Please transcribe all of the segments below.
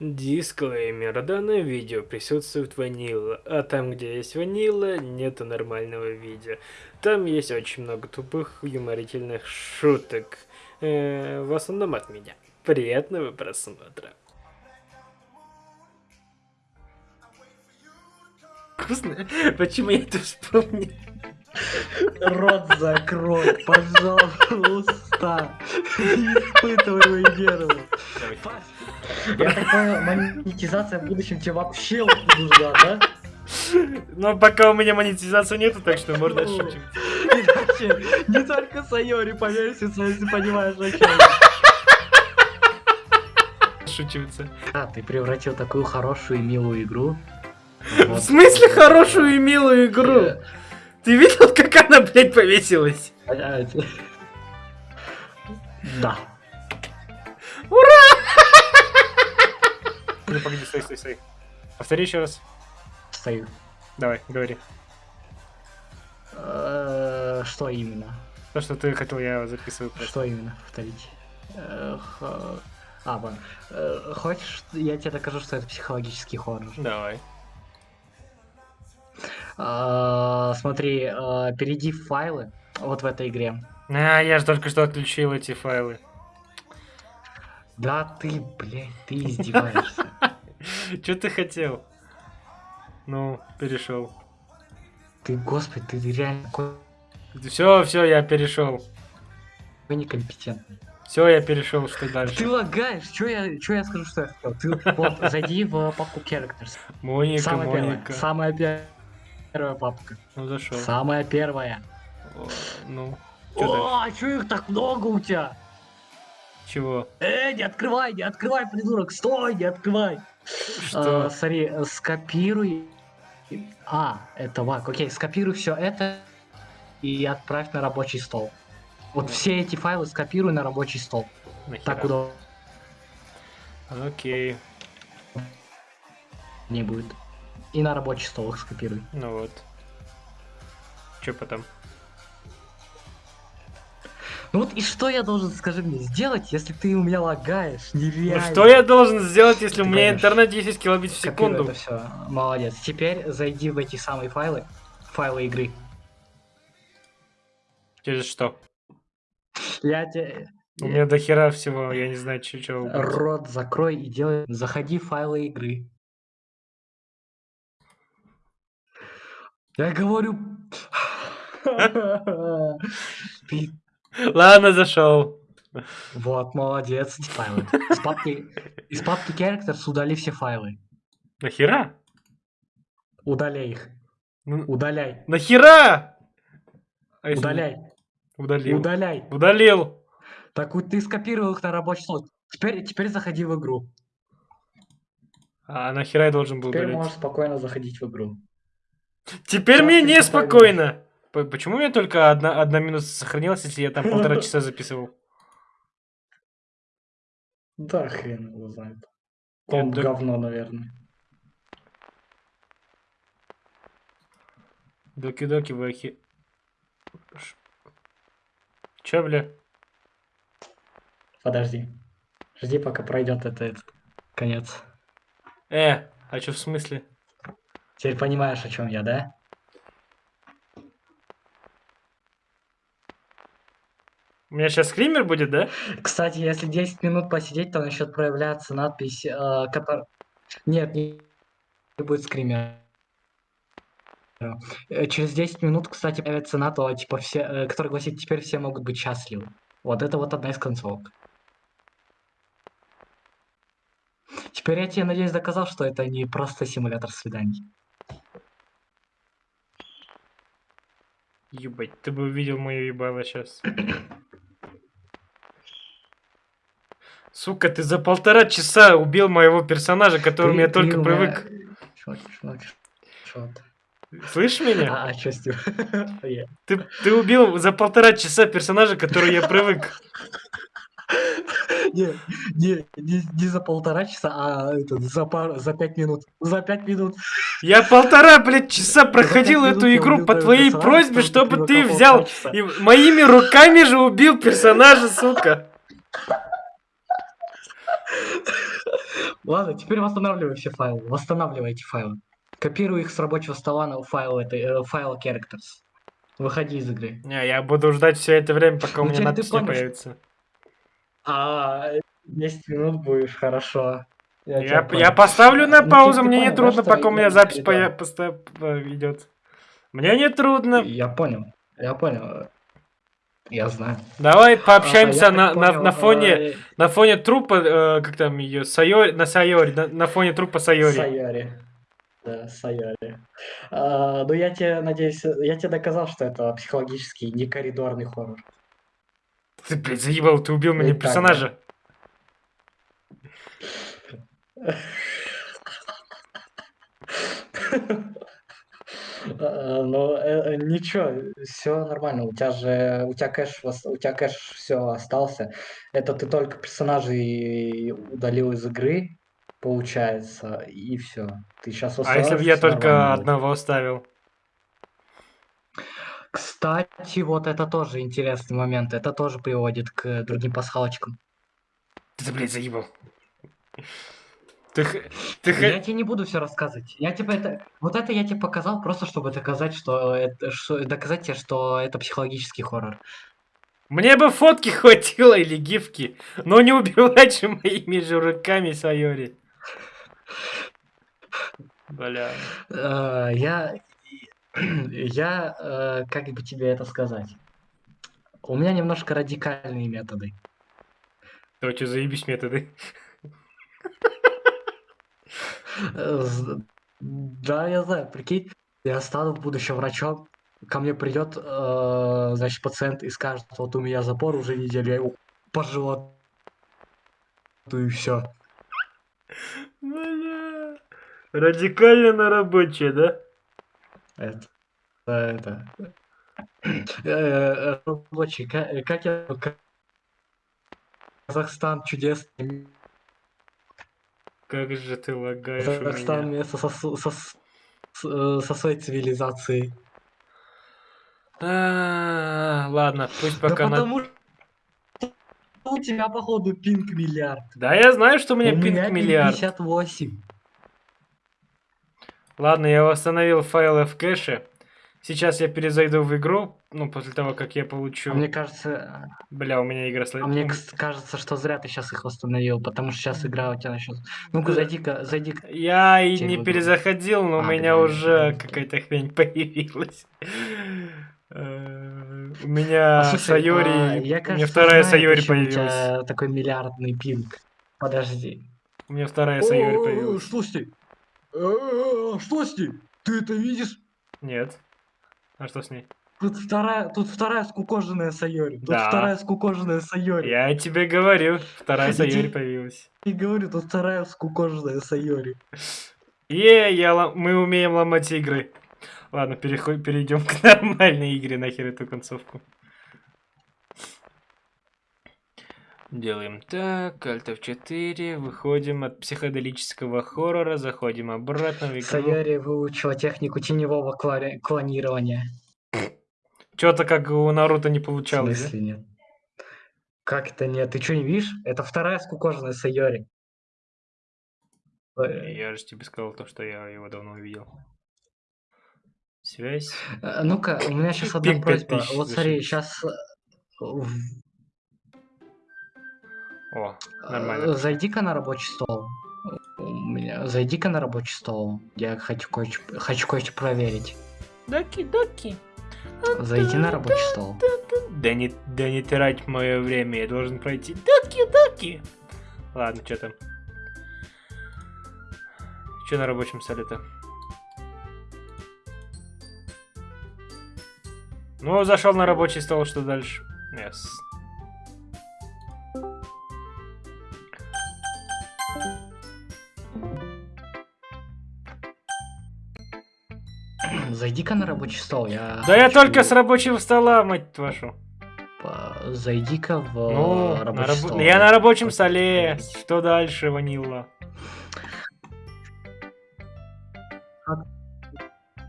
Дисклеймер. Данное видео присутствует ванила, а там, где есть ванила, нету нормального видео. Там есть очень много тупых юморительных шуток. Э, в основном от меня. Приятного просмотра. Вкусно? Почему я это вспомнил? Рот закрой, пожалуйста. Не испытывай мою нервы. Я так понял, монетизация в будущем тебе вообще нужна, да? Но пока у меня монетизации нету, так что можно шутить. Иначе не только Сайори повесится, если понимаешь, о чем. А, ты превратил такую хорошую и милую игру. В смысле хорошую и милую игру? Ты видел, как она, блядь, повесилась? Да. Ура! Ну, погоди, стой, стой, стой. Повтори еще раз. Стою. Давай, говори. Э, что именно? То, что ты хотел, я записываю. Что именно? Повторить. Э, а. Э, хочешь, я тебе докажу, что это психологический хоррор? Давай. А, смотри, а, перейди в файлы вот в этой игре. А, я же только что отключил эти файлы. Да ты, блядь, ты издеваешься. Что ты хотел? Ну, перешел. Ты, господи, ты реально Все, все, я перешел. Вы некомпетентный. Все, я перешел, что дальше? Ты лагаешь, что я, что я скажу, что я хотел? Ты вот зайди в папку Characters. Моника, самая Моника. Первая, самая первая папка. Ну зашел. Самая первая. О, ну. О, а что их так много у тебя? Чего? Э, не открывай, не открывай, придурок, стой, не открывай. Что? А, смотри, скопируй. А, это вак. Окей, скопируй все это и отправь на рабочий стол. Вот все эти файлы скопируй на рабочий стол. Нахера? Так удобно Окей. не будет. И на рабочий стол их скопируй. Ну вот. Че потом? Ну вот и что я должен, скажи мне, сделать, если ты у меня лагаешь? Ну Нереально. что я должен сделать, если у Ты меня поймешь. интернет 10 килобит в секунду? это все. Молодец. Теперь зайди в эти самые файлы. Файлы игры. Через что? Я тебе... У меня до хера всего, я не знаю, че, че убрать. Рот закрой и делай. Заходи в файлы игры. Я говорю. Ты- Ладно, зашел. Вот, молодец. Файлы. Из папки, из папки Characters удали все файлы. Нахера? Удаляй их. Ну, Удаляй. Нахера? А Удаляй. Удалил. Удаляй. Удалил. Так вот ты скопировал их на рабочий стол. Теперь, теперь заходи в игру. А нахера я должен был Теперь удалить? можешь спокойно заходить в игру. Теперь мне неспокойно. Почему у меня только одна, одна минута сохранилась, если я там полтора часа записывал? Да, хрен его знает. Комп да- говно, наверное. Доки-доки. Ш- Чё, бля? Подожди. Жди, пока пройдет это, этот конец. Э, а чё в смысле? Теперь понимаешь, о чем я, да? У меня сейчас скример будет, да? Кстати, если 10 минут посидеть, то начнет проявляться надпись, э, которая... Нет, не, будет скримера. Э, Через 10 минут, кстати, появится надпись, типа, все, э, которая гласит, теперь все могут быть счастливы. Вот это вот одна из концовок. Теперь я тебе, надеюсь, доказал, что это не просто симулятор свиданий. Ебать, ты бы увидел мое ебало сейчас. Сука, ты за полтора часа убил моего персонажа, к которому Ты- я ты только меня- привык. Чё, чё ты? Слышишь меня? А, что с ним? Я- Ты, ты убил за полтора часа персонажа, к которому я привык. Не, не, не, не за полтора часа, а это, за, пару, за пять минут. За пять минут. Я полтора, блядь, часа проходил эту игру по твоей просьбе, чтобы ты взял и моими руками же убил персонажа, сука. Ладно, теперь восстанавливай все файлы. Восстанавливай эти файлы. Копируй их с рабочего стола на файл, этой, э, файл characters. Выходи из игры. Не, я буду ждать все это время, пока у Ну, меня надпись не появится. А, 10 минут будешь, хорошо. Я, я понял. поставлю на Ну, паузу, ты мне не трудно, пока у меня я- запись я- поя- поста- по- идет. Мне не трудно. Я понял, я понял. Я знаю. Давай А, пообщаемся я на, так на, понял, на фоне э, на фоне трупа, э, как там ее, Сайори, на Сайори, на, на фоне трупа Сайори. Сайори. Да, Сайори. А, ну, я тебе, надеюсь, я тебе доказал, что это психологический, не коридорный хоррор. Ты, блядь, заебал, ты убил так, персонажа. А, Ну, э, э, ничего, все нормально. У тебя же, у тебя кэш, у тебя кэш все остался. Это ты только персонажей удалил из игры, получается, и все. Ты сейчас А если бы я только одного оставил? Кстати, вот это тоже интересный момент. Это тоже приводит к другим пасхалочкам. Ты, блядь, заебал. Ты, ты, Я тебе не буду все рассказывать. Я тебе это, вот это я тебе показал просто, чтобы доказать, что это, что, доказать тебе, что это психологический хоррор. Мне бы фотки хватило или гифки, но не убивать же моими же руками Сайори. Бля. Э, я, я, э, как бы тебе это сказать? У меня немножко радикальные методы. Что заебись методы. Э, Да, я знаю, прикинь, я стану в будущем врачом, ко мне придет, э, значит, пациент и скажет, вот у меня запор уже неделю, я его по животу и все. Бля. Радикально на рабочее, да? Это, это, э, рабочий, ка- как я, Казахстан чудесный, Как же ты лагаешь Казахстан место со, со, с- с- э, со своей цивилизацией. А, Ладно, пусть Да пока на... потому что у тебя, походу, пинг миллиард. Да я знаю, что у меня у пинг меня миллиард. 58. Ладно, я восстановил файлы в кэше. Сейчас я перезайду в игру, ну, после того, как я получу... А мне кажется, Бля, у меня игра а мне кажется, что зря ты сейчас их восстановил, потому что сейчас игра у тебя начнет. Ну-ка, зайди-ка, зайди Я и не перезаходил, но у А, меня ты уже какая-то хрень появилась. Э, У меня слушай, Сайори, у меня вторая Сайори у появилась. такой миллиардный пинг. Подожди. У меня вторая Сайори появилась. Что с ней? Э, Что с ней? Ты это видишь? Нет. А что с ней? Тут вторая, тут вторая скукоженная Сайори. Тут Да. вторая скукоженная Сайори. Я тебе говорю, вторая Сайори появилась. И говорю, тут вторая скукоженная Сайори. Е, я лом- мы умеем ломать игры. Ладно, переход... перейдем к нормальной игре, нахер эту концовку. Делаем так, Alt F4, выходим от психоделического хоррора, заходим обратно в игру. Сайори выучила технику теневого клари- клонирования. Что-то как у Наруто не В получалось, да? смысле нет? Как это нет? Ты что не видишь? Это вторая скукоженная Сайори. Э, Я же тебе сказал то, что я его давно увидел. Связь. э, Ну-ка, у меня сейчас одна просьба. Вот смотри, сейчас О, нормально. зайди-ка на рабочий стол. У меня зайди-ка на рабочий стол. Я хочу кое-что хочу кое-что проверить. Доки-доки. Зайди на рабочий стол. Да не, да не трать мое время, я должен пройти. Доки-доки. Ладно, что там? Что на рабочем столе-то? Ну, зашел на рабочий стол, что дальше? Yes. Зайди-ка на рабочий стол. Я Да я хочу только с рабочего стола, мать вашу. Зайди-ка в Ну, рабочий рабо- стол. я на рабочем столе. Что дальше, Ванилла?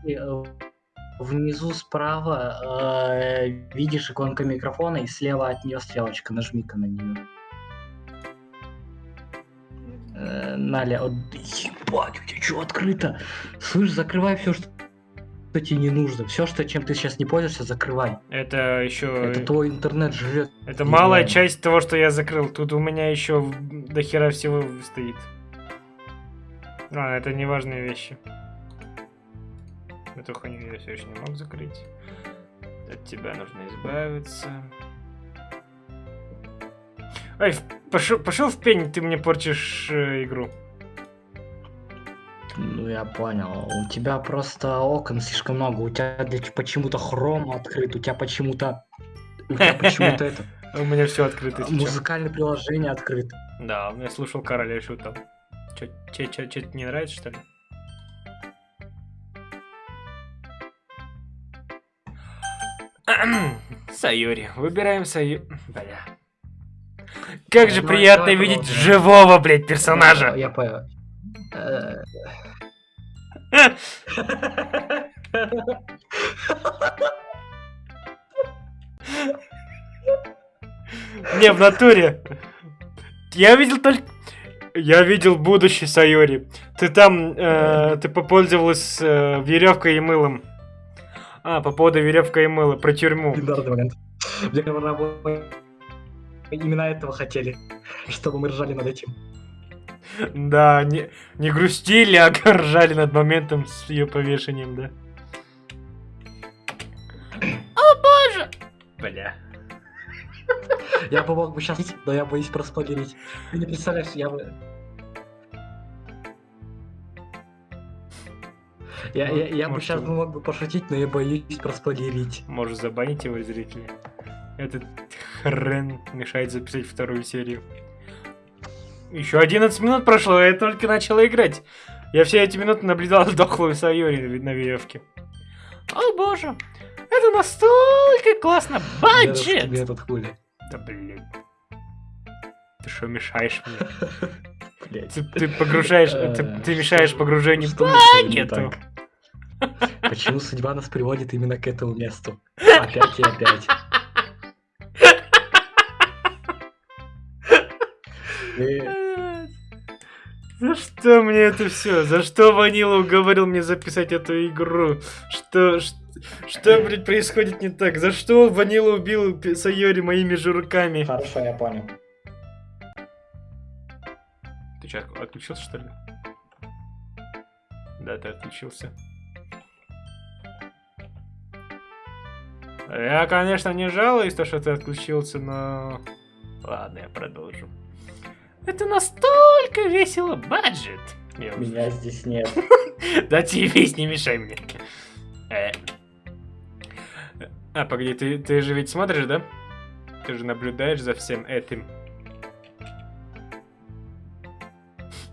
И, э, Внизу справа э, видишь иконку микрофона, и слева от нее стрелочка. Нажми-ка на нее. Э, Наля, вот, ебать, у тебя что открыто? Слышь, закрывай все, что тебе не нужно. Все, что чем ты сейчас не пользуешься, закрывай. Это еще... Это твой интернет живет. Это малая часть того, что я закрыл. Тут у меня еще до хера всего стоит. А, это не важные вещи. Эту хуйню я все еще не мог закрыть. От тебя нужно избавиться. Ай, пошел, пошел в пень, ты мне портишь э, игру. Ну, я понял. У тебя просто окон слишком много. У тебя для- почему-то хром открыт, у тебя почему-то... У тебя почему-то это... У меня все открыто. Музыкальное приложение открыто. Да, я слушал короля и шутал. Че, че, че, не нравится, что ли? Сайори. Выбираем Сайори. Бля. Как же приятно видеть живого, блядь, персонажа. Я понял. Не, в натуре. Я видел только... Я видел будущий Сайори. Ты там, э, ты попользовалась э, веревкой и мылом. А, по поводу веревка и мыла, про тюрьму. Именно этого хотели, чтобы мы ржали над этим. Да, не, не грустили, а ржали над моментом с ее повешением, да. О боже! Бля. Я бы мог бы сейчас, но я боюсь проспойлерить. Ты не представляешь, я бы... Я, я, я бы сейчас мог бы пошутить, но я боюсь проспойлерить. Может забанить его зрители? Этот хрен мешает записать вторую серию. Еще 11 минут прошло, а я только начала играть. Я все эти минуты наблюдал дохлую Сайори на веревке. О боже, это настолько классно! Баджет! Мне этот хули. Да блин. Ты что мешаешь мне? Ты, ты погружаешь, Э, ты, ты мешаешь погружению Багету. Почему судьба нас приводит именно к этому месту? Опять и опять. За что мне это все? За что Ванила уговорил мне записать эту игру? Что, ш- что, блядь, происходит не так? За что Ванила убил Сайори моими же руками? Хорошо, я понял. Ты что, отключился, что ли? Да, ты отключился. Я, конечно, не жалуюсь, то, что ты отключился, но... Ладно, я продолжу. Это настолько весело, баджет. Я уже- Меня здесь нет. Да тебе не мешай мне. Э. А, погоди, ты, ты же ведь смотришь, да? Ты же наблюдаешь за всем этим.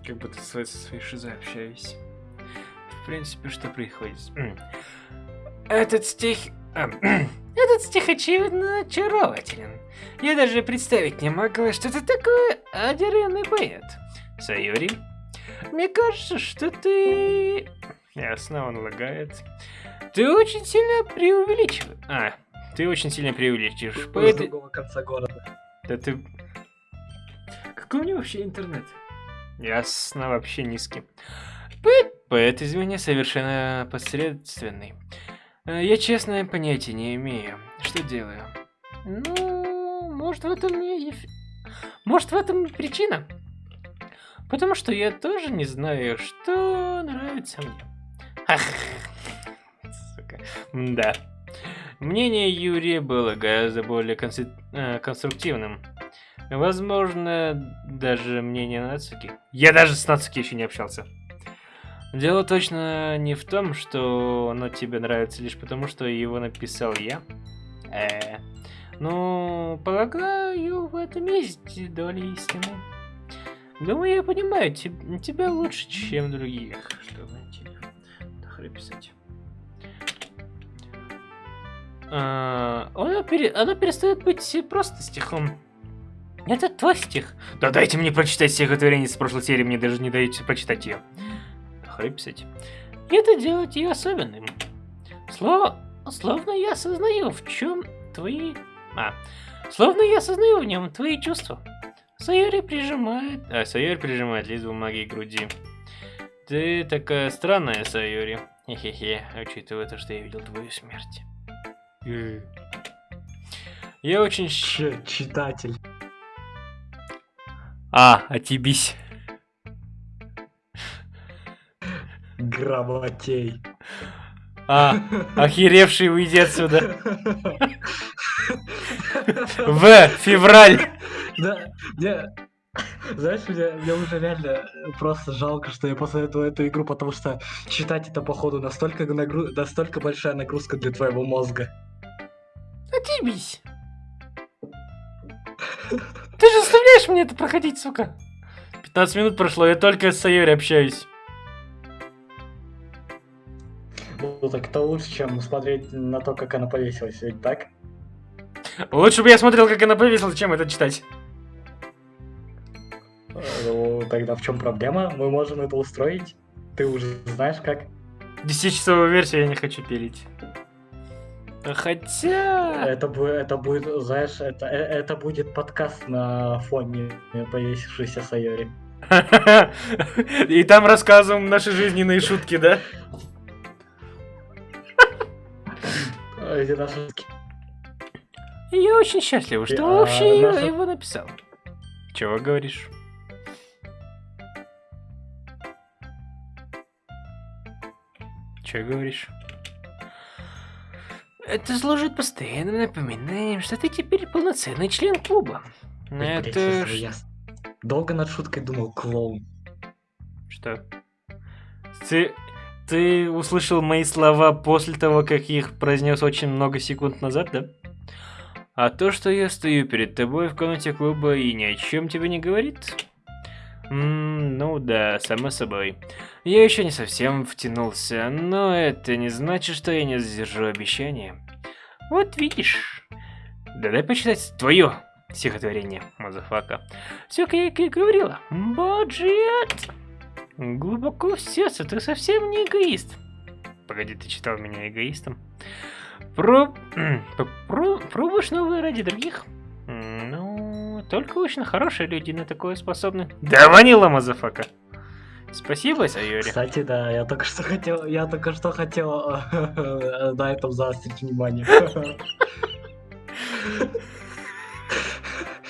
Как будто со своей шизой общаюсь. В принципе, что происходит? М. Этот стих... а, Этот стих очевидно очарователен. Я даже представить не могла, что ты такой одаренный поэт. Сайори, мне кажется, что ты... Ясно, он лагает. Ты очень сильно преувеличиваешь. А, ты очень сильно преувеличиваешь. С Поэт... другого конца города. Да ты... Какой у него вообще интернет? Ясно, вообще низкий. Поэт, поэт извини, совершенно посредственный. Э, Я, честно, понятия не имею, что делаю. Ну, может, в этом не... Может, в этом причина? Потому что я тоже не знаю, что нравится мне. Ах, сука. Да. Мнение Юрия было гораздо более э, конструктивным. Возможно, даже мнение Нацуки. Я даже с Нацуки еще не общался. Дело точно не в том, что оно тебе нравится лишь потому, что его написал я. Э, ну, полагаю, в этом есть доля истины. Думаю, я понимаю теб- тебя лучше, чем других. Что найти? Нахрен писать. А, оно, пере- оно перестает быть просто стихом. Это твой стих. Да дайте мне прочитать стихотворение с прошлой серии, мне даже не даете прочитать ее. Нахрен писать. И это делает ее особенным. Слово, словно я осознаю, в чем твои... А, словно я осознаю в нем твои чувства. Сайори прижимает... А, Сайори прижимает лист бумаги к груди. Ты такая странная, Сайори. Хе-хе-хе, учитывая то, что я видел твою смерть. Э. Я очень... Ч читатель. А, отебись. Грамотей. А, охеревший, уйди отсюда. В, февраль. Да, не, знаешь, мне, мне уже реально просто жалко, что я посоветовал эту игру, потому что читать это, походу, настолько, нагру... настолько большая нагрузка для твоего мозга. Отъебись. Ты же заставляешь мне это проходить, сука. 15 минут прошло, я только с Сайори общаюсь. Так это лучше, чем смотреть на то, как она повесилась, ведь так? Лучше бы я смотрел, как она повесилась, чем это читать. Ну, тогда в чем проблема? Мы можем это устроить. Ты уже знаешь как. 10-часовую версию я не хочу пилить. Хотя... Это, будет, это будет, знаешь, это, э, это будет подкаст на фоне повесившейся Сайори. И там рассказываем наши жизненные шутки, да? Эти наши. Я очень счастлив, что А, вообще наша- его написал. Чего говоришь? Чего говоришь? Это служит постоянным напоминанием, что ты теперь полноценный член клуба. Блядь, Это... ш- я долго над шуткой думал, клоун. Что? Ты... Ты услышал мои слова после того, как их произнес очень много секунд назад, да? А то, что я стою перед тобой в комнате клуба и ни о чем тебе не говорит? М, ну да, само собой. Я еще не совсем втянулся, но это не значит, что я не сдержу обещания. Вот видишь. Да дай почитать твое стихотворение, motherfucker. Все, как я и говорила. Баджет! Глубоко в сердце ты совсем не эгоист. Погоди, ты считал меня эгоистом? Про... Про... Пробуешь новые ради других? Ну, только очень хорошие люди на такое способны. Да ванила, motherfucker. Спасибо, Сайори. Кстати, да, я только что хотел, я только что хотел э, на этом заострить внимание.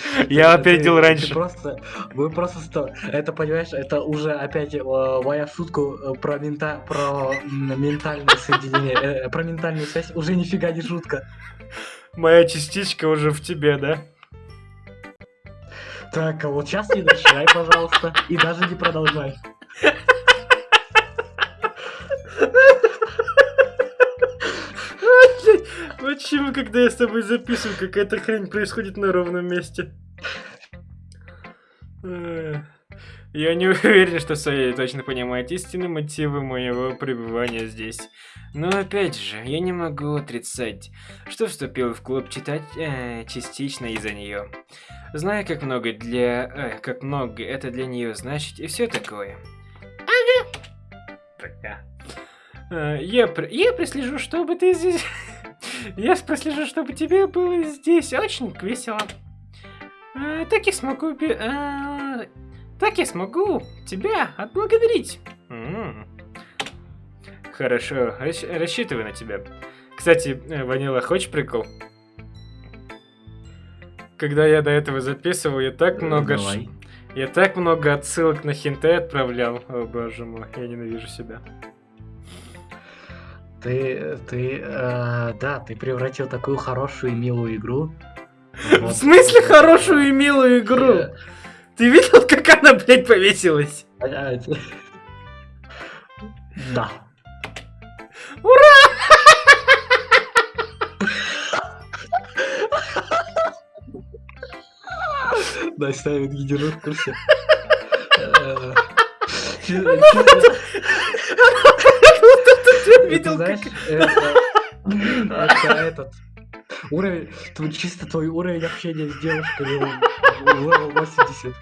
Я опередил раньше. просто, вы просто что, это понимаешь, это уже опять э, моя шутку э, про мента, про ментальное соединение, э, про ментальную связь уже нифига не шутка. Моя частичка уже в тебе, да? Так, а вот сейчас не начинай, пожалуйста, и даже не продолжай. Почему, когда я с тобой записываю, какая-то хрень происходит на ровном месте? Я не уверен, что Сайя точно понимает истинные мотивы моего пребывания здесь. Но опять же, я не могу отрицать, что вступил в клуб читать э, частично из-за нее. Знаю, как много для... э, как много это для нее значит и все такое. Ага. Пока. Э, Я, при- я прислежу, чтобы ты здесь... Я прослежу, чтобы тебе было здесь очень весело. Э, Так я смогу... э, Так я смогу тебя отблагодарить. М. Хорошо, рассчитываю на тебя. Кстати, э, Ванила, хочешь прикол? Когда я до этого записывал, я так много... Давай. Я так много отсылок на хинты отправлял. О боже мой, я ненавижу себя. Ты, ты, э, да, ты превратил такую хорошую и милую игру. В смысле хорошую и милую игру? Э, Ты видел, как она, блядь, повесилась? а, те- Да. Да, ставит гидеру в курсе. Э, чи- чисто- Ты Это, видел, знаешь, это, это этот уровень, чисто твой уровень общения с девушками level 80.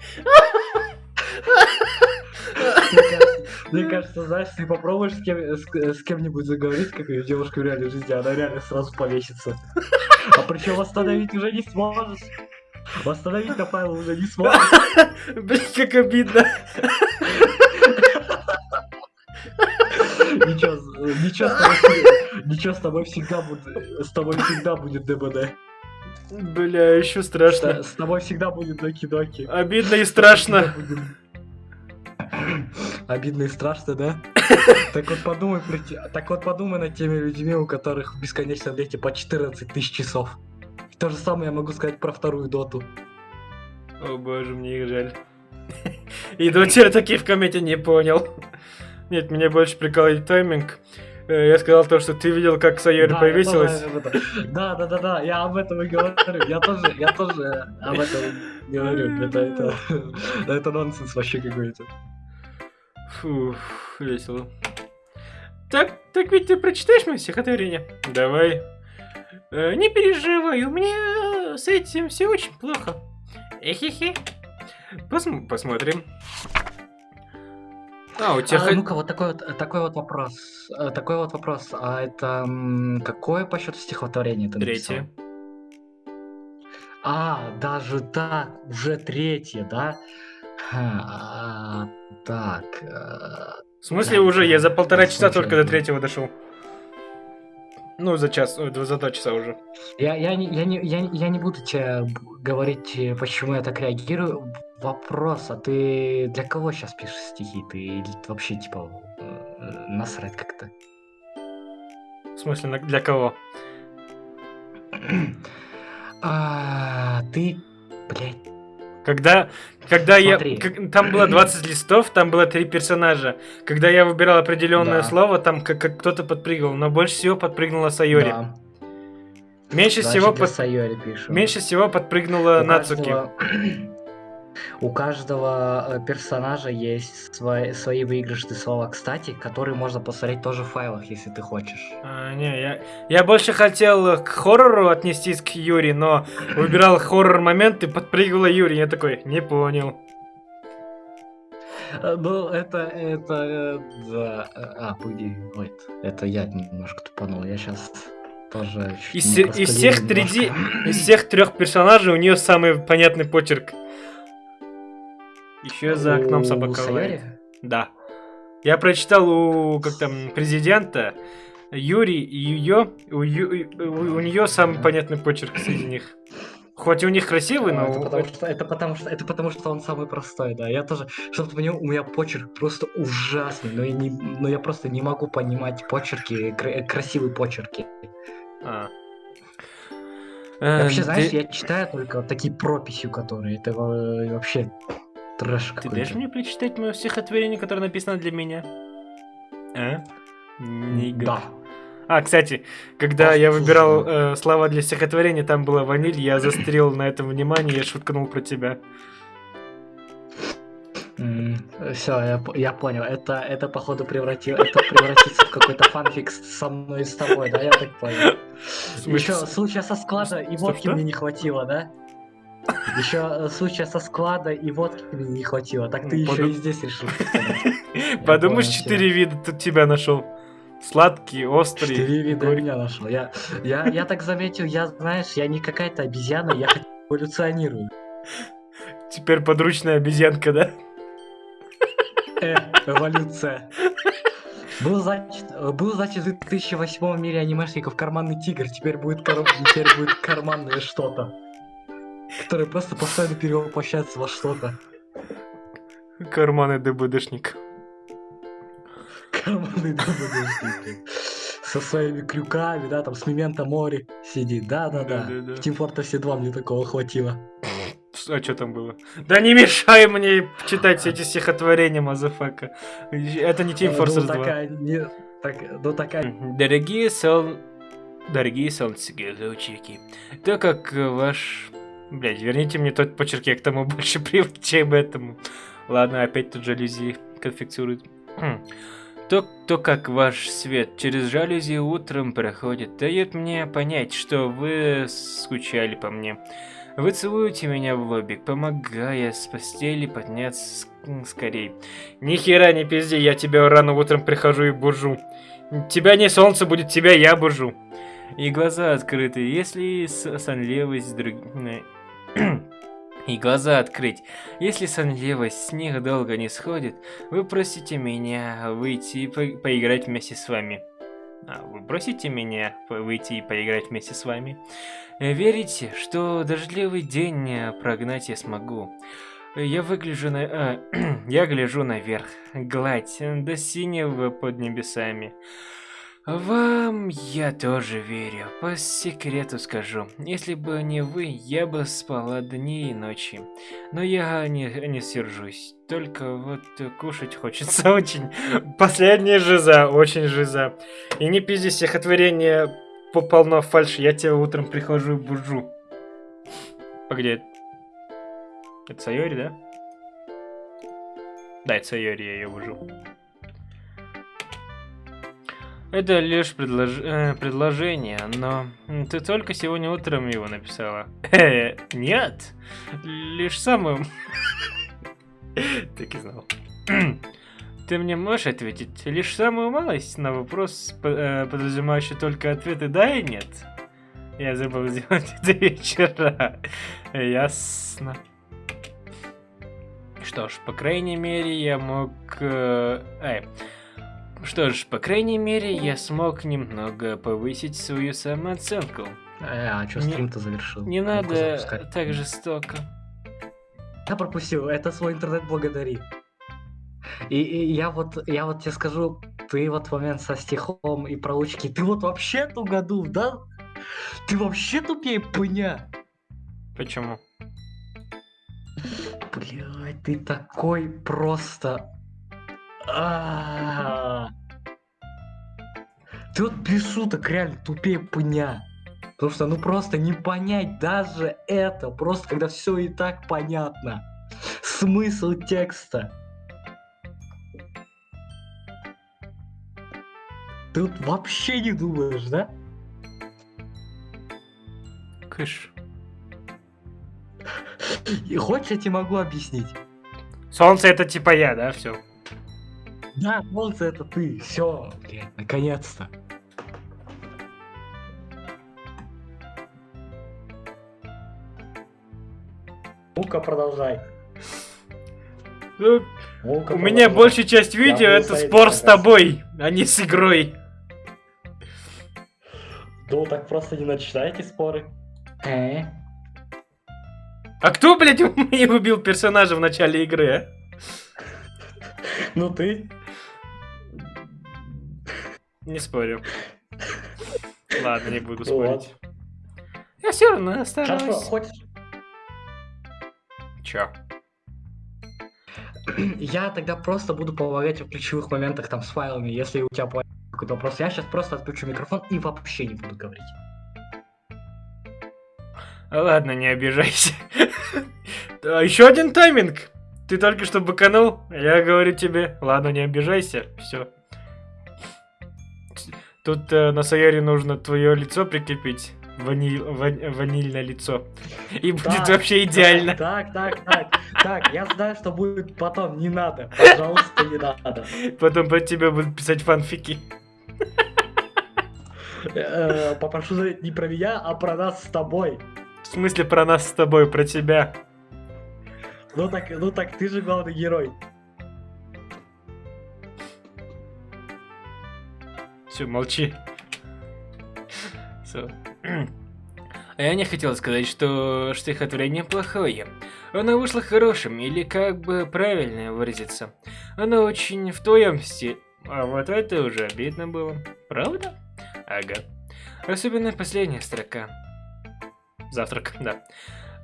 Мне кажется, знаешь, ты попробуешь с, кем, с, с кем-нибудь заговорить, как с девушкой в реальной жизни, она реально сразу повесится. А причем остановить уже не сможешь. Восстановить на файл уже не сможешь. Блин, как обидно. Ничего, с- ничего, с тобой, всегда- ничего с тобой всегда будет, с тобой всегда будет ДБД. Бля, еще страшно. с тобой всегда будет доки-доки. Обидно и страшно. Обидно и страшно, да? Так вот подумай, так вот подумай над теми людьми, у которых в бесконечном лете по 14 тысяч часов. То же самое я могу сказать про вторую доту. О боже, мне их жаль. И до тебя таки в комменте не понял. Нет, меня больше прикалывает тайминг. Э, Я сказал то, что ты видел, как Сайори Да, повесилась. Да, да, да, да, я об этом и говорю. Я тоже, я тоже об этом говорю. Это, это, это нонсенс вообще какой-то. Фух, весело. Так, так ведь ты прочитаешь мое стихотворение? Давай. Э, не переживай, у меня с этим все очень плохо. Эхе-хе. Посм- посмотрим. А, у тебя А, ну-ка, вот такой вот, такой вот вопрос. Э, Такой вот вопрос. А это какое по счету стихотворение ты написал? Третье. А, даже так, уже третье, да? А, так. э, В смысле Да, уже? Я за полтора часа только до третьего дошел. Ну, за час, за два часа уже. Я, я, не, я, не, я, я не буду тебе говорить, э, почему я так реагирую. Вопрос, а ты для кого сейчас пишешь стихи? Ты вообще, типа, э, насрать как-то? В смысле, для кого? А, ты, блядь, Когда, когда Смотри. я... как- там было 20 листов, там было три персонажа. Когда я выбирал определенное Да. слово, там как, как кто-то подпрыгнул, но больше всего подпрыгнула Сайори. да. Меньше Значит, всего под- Сайори пишем. меньше всего подпрыгнула У Нацуки. каждого- У каждого э, персонажа есть свои, свои выигрышные слова, кстати, которые можно посмотреть тоже в файлах, если ты хочешь. А, не, я, я больше хотел к хоррору отнестись к Юри, но выбирал хоррор момент и подпрыгнула Юри. Я такой, не понял. Ну, это, это, э, да. А, погоди, wait, это я немножко тупанул, я сейчас тоже... Из, из всех треди- немножко. из всех трех персонажей у нее самый понятный почерк. Еще за окном собака лает. Да. Я прочитал у как там президента Юри и ее, у, Ю- у, у нее самый понятный почерк среди них. Хоть у них красивый, но А, Это потому, что, это, потому что, это потому что он самый простой, да. Я тоже, чтобы ты понял, у меня почерк просто ужасный, но я, не, но я просто не могу понимать почерки, кра- красивые почерки. А. Вообще, Э, знаешь, ты, я читаю только такие прописью, которые это э, вообще трэш ты какой-то. дашь мне прочитать мое стихотворение, которое написано для меня? А? Нига. Да. А, кстати, когда я Послушай. выбирал э, слова для стихотворения, там была ваниль, я застрел на этом внимание, я шуткнул про тебя. Все, я, я понял. Это, это походу преврати... это превратится в какой-то фанфик со мной и с тобой, да? Я так понял. Еще случая со склада и водки мне не хватило, да? Еще случая со склада и водки не хватило. Так ты еще и здесь решил. Подумаешь, четыре вида тут тебя нашел. Сладкий, острый, Четыре вида меня нашел. Я, я, я так заметил, я, знаешь, я не какая-то обезьяна, я эволюционирую. Теперь подручная обезьянка, да? Э, эволюция. Был, значит, э, был, значит, в 2008 мире анимешников карманный тигр, теперь будет, кар- теперь будет карманное что-то. Которое просто постоянно перевоплощается во что-то. Карманный ДБДшник. Карманный ДБДшник. Со своими крюками, да, там с Memento Mori сидит. Да-да-да. В Team Fortress 2 мне такого хватило. А что там было? Да не мешай мне читать все эти стихотворения, motherfucker. Это не Team ну, Fortress 2. такая, не, так, ну такая... Дорогие сол... Дорогие солнцевые лучики, то как ваш... Блядь, верните мне тот почерк, я к тому больше привык, чем этому. Ладно, опять тут жалюзи конфекцируют. Хм. То, то, как ваш свет через жалюзи утром проходит, дает мне понять, что вы скучали по мне. Вы целуете меня в лобик, помогая с постели подняться скорей. Ни хера не пизди, я тебя рано утром прихожу и бужу. Тебя не солнце будет, тебя я бужу. И глаза открыты, если сонливость друг... и глаза открыть. Если сонливость с них долго не сходит, вы просите меня выйти и по поиграть вместе с вами. А, вы просите меня выйти и поиграть вместе с вами? Верите, что дождливый день прогнать я смогу? Я выгляжу на... А, я гляжу наверх. Гладь до синего под небесами. Вам я тоже верю. По секрету скажу. Если бы не вы, я бы спала дни и ночи. Но я не, не сержусь. Только вот кушать хочется очень. Последняя жиза, очень жиза. И не пизди стихотворение полно фальши. Я тебя утром прихожу и бужу. Погоди. Это Сайори, да? Да, это Сайори, я ее бужу. Это лишь предлож... э, предложение, но ты только сегодня утром его написала. Э, нет, лишь самым... так и знал. Ты мне можешь ответить лишь самую малость на вопрос, э, подразумевающий только ответы «да» и «нет»? Я забыл сделать это вечера. Ясно. Что ж, по крайней мере, я мог... Э, э, что ж, по крайней мере, я смог немного повысить свою самооценку. Э, а что стрим-то завершил? Не надо так жестоко. Я пропустил, это свой интернет благодари. И, и я вот, я вот тебе скажу, ты вот в момент со стихом и проучки, ты вот вообще тугодум, да? Ты вообще тупее пыня. Почему? Блядь, ты такой просто а. Ты вот без шуток реально тупее пня. Потому что ну просто не понять даже это, просто когда все и так понятно. Смысл текста. Ты вот вообще не думаешь, да? Кыш. И хочешь, я тебе могу объяснить? Солнце это типа я, да, все. Да, солнце это ты. Все, блядь, наконец-то. Ну-ка, продолжай. Ну, у продолжай. меня большая часть видео это спор с тобой, а не с игрой. Ну, так просто не начинайте споры. Э? А кто, блядь, мне убил персонажа в начале игры, а? Ну ты. Не спорю. Ладно, не буду спорить. Я все равно стараюсь. Хочешь? Чё? Я тогда просто буду помогать в ключевых моментах там с файлами, если у тебя какой-то вопрос. Я сейчас просто отключу микрофон и вообще не буду говорить. Ладно, не обижайся. Еще один тайминг. Ты только что быканул, я говорю тебе. Ладно, не обижайся. Все. Тут э, на Саяре нужно твое лицо прикрепить. Ваниль, ван, ванильное лицо. И так, будет вообще идеально. Так, так, так, так, я знаю, что будет потом, не надо. Пожалуйста, не надо. Потом про тебя будут писать фанфики. Э, попрошу заметить не про меня, а про нас с тобой. В смысле про нас с тобой, про тебя? Ну так, ну так, ты же главный герой. Все, молчи. Все. А я не хотел сказать, что стихотворение плохое. Оно вышло хорошим, или как бы правильно выразиться. Оно очень в твоем стиле. А вот это уже обидно было. Правда? Ага. Особенно последняя строка. Завтрак, да.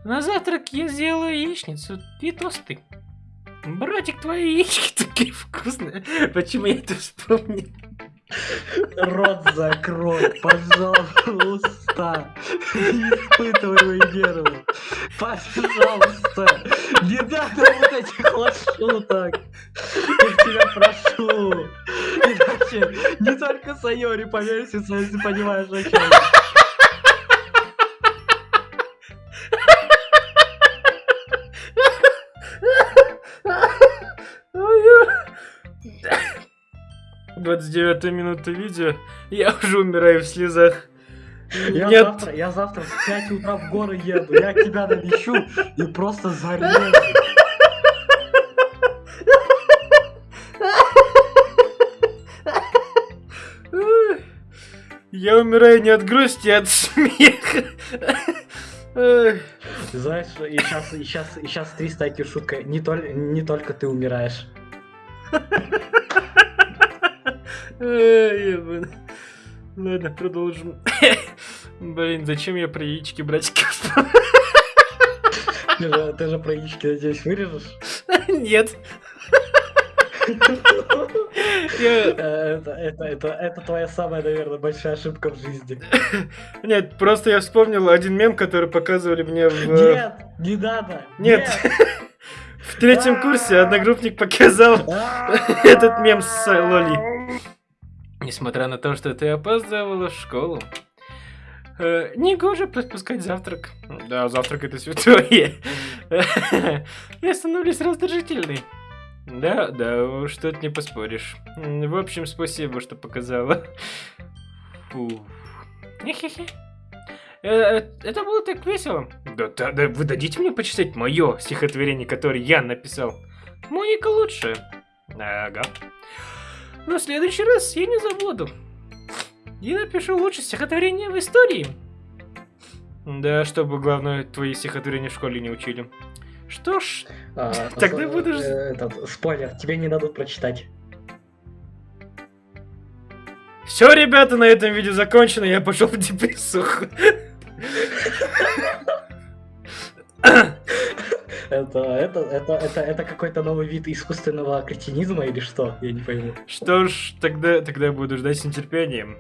На завтрак я сделаю яичницу и тосты. Братик, твои яички такие вкусные. Почему я это вспомнил? Рот закрой, пожалуйста. Не испытывай мои нервы. Пожалуйста. Не надо вот этих вот. Я тебя прошу. Иначе не только Сайори повесится, если понимаешь, о чем. Двадцать девятая минута видео, я уже умираю в слезах. Я Нет. завтра, я завтра в 5 утра в горы еду, я тебя навещу и просто зарежу. Я умираю не от грусти, а от смеха. Ты знаешь, и сейчас, и сейчас, и сейчас 300 IQ шутка. Не, толь- не только ты умираешь. Ладно, продолжим. Блин, зачем я про яички братиков? Ты же, ты же про яички, надеюсь, вырежешь? Нет. Э, Это, твоя самая, наверное, большая ошибка в жизни. Нет, просто я вспомнил один мем, который показывали мне в... Нет, не надо. Нет. В третьем курсе одногруппник показал этот мем с э, Лоли. Несмотря на то, что ты опаздывала в школу, э, негоже пропускать завтрак. Да, завтрак это святое. Я становлюсь раздражительной. Да, да, уж тут не поспоришь. В общем, спасибо, что показала. Фу. Э, э, Это было так весело. Да, да, да, вы дадите мне почитать мое стихотворение, которое я написал. Моника лучше. Ага. Но в следующий раз я не забуду. Я напишу лучшее стихотворение в истории. Да, чтобы главное твои стихотворения в школе не учили. Что ж, А, Тогда с- будешь- э, Этот, спойлер, тебе не дадут прочитать. все, ребята, на этом видео закончено. Я пошел в депрессуху. Это, это, это, это, это какой-то новый вид искусственного кретинизма или что? Я не пойму. Что ж, тогда, тогда буду ждать с нетерпением.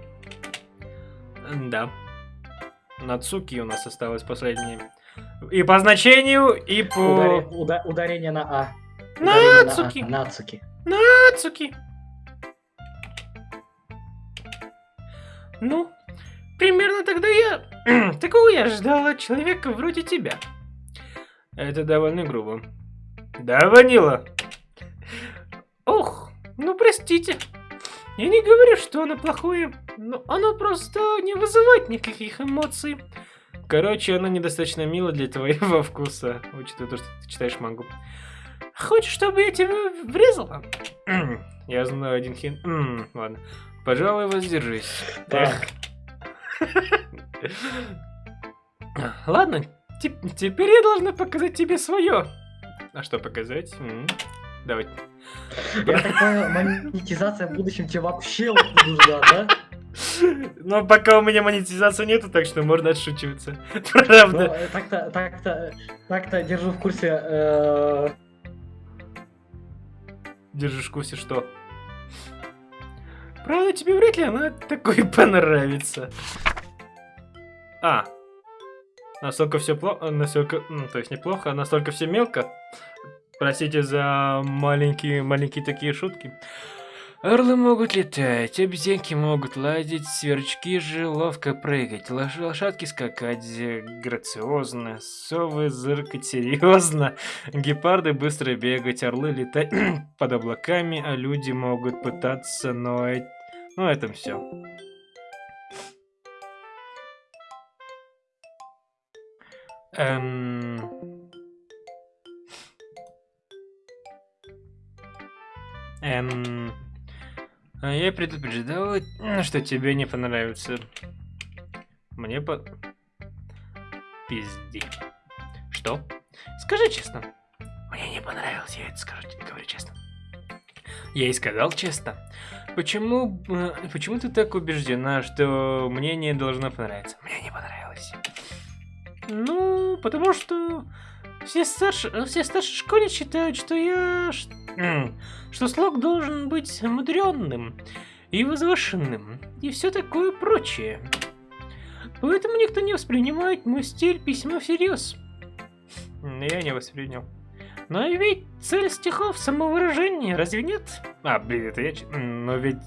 Да. Нацуки у нас осталось последнее. И по значению, и по... Ударе- уда- ударение на А. Нацуки. На а. Нацуки. Нацуки. Ну, примерно тогда я... Такого я ждала человека вроде тебя. Это довольно грубо. Да, Ванила? Ох, ну простите. Я не говорю, что оно плохое, но оно просто не вызывает никаких эмоций. Короче, оно недостаточно мило для твоего вкуса, учитывая то, что ты читаешь мангу. Хочешь, чтобы я тебя врезала? Я знаю один хин... Ладно. Пожалуй, воздержись. Эх. Ладно, теп- теперь я должна показать тебе свое. А что показать? М, Давай. Я так понял, монетизация в будущем тебе вообще нужна, да? Но пока у меня монетизации нету, так что можно отшучиваться. Ну, Правда. э, так-то, так-то, так-то держу в курсе. э, Держишь в курсе, что? Правда, тебе вряд ли она такой понравится. А. Настолько все плохо, настолько, м, то есть неплохо, а настолько все мелко. Простите за маленькие, маленькие такие шутки. Орлы могут летать, обезьянки могут ладить, сверчки же ловко прыгать, лош- лошадки скакать э, грациозно, совы зыркать серьезно, гепарды быстро бегать, орлы летать под облаками, а люди могут пытаться, но... э- Ну, это все. Эм... Эм... а Я предупреждал, что тебе не понравится. Мне по... Пизди. Что? Скажи честно. Мне не понравилось, я это скажу, говорю честно. Я и сказал честно. Почему, э, почему ты так убеждена, что мне не должно понравиться? Мне не понравилось. Ну, потому что все старшие, все старшие школе считают, что я, что слог должен быть мудренным и возвышенным, и все такое прочее. Поэтому никто не воспринимает мой стиль письма всерьез. Я не воспринял. Но ведь цель стихов самовыражение, разве нет? А, блин, это я... Но ведь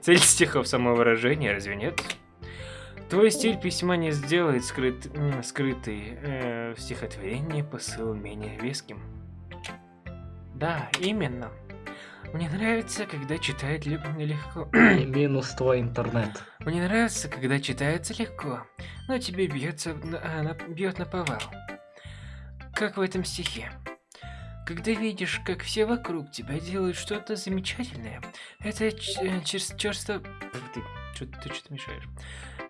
цель стихов самовыражение, разве нет? Твой стиль письма не сделает скрыт, скрытый э, в стихотворении посыл менее веским. Да, именно. Мне нравится, когда читать легко. Минус твой интернет. Мне нравится, когда читается легко, но тебе бьется, а, бьет на повал. Как в этом стихе. Когда видишь, как все вокруг тебя делают что-то замечательное, это черство... Ты, что, ты что-то мешаешь.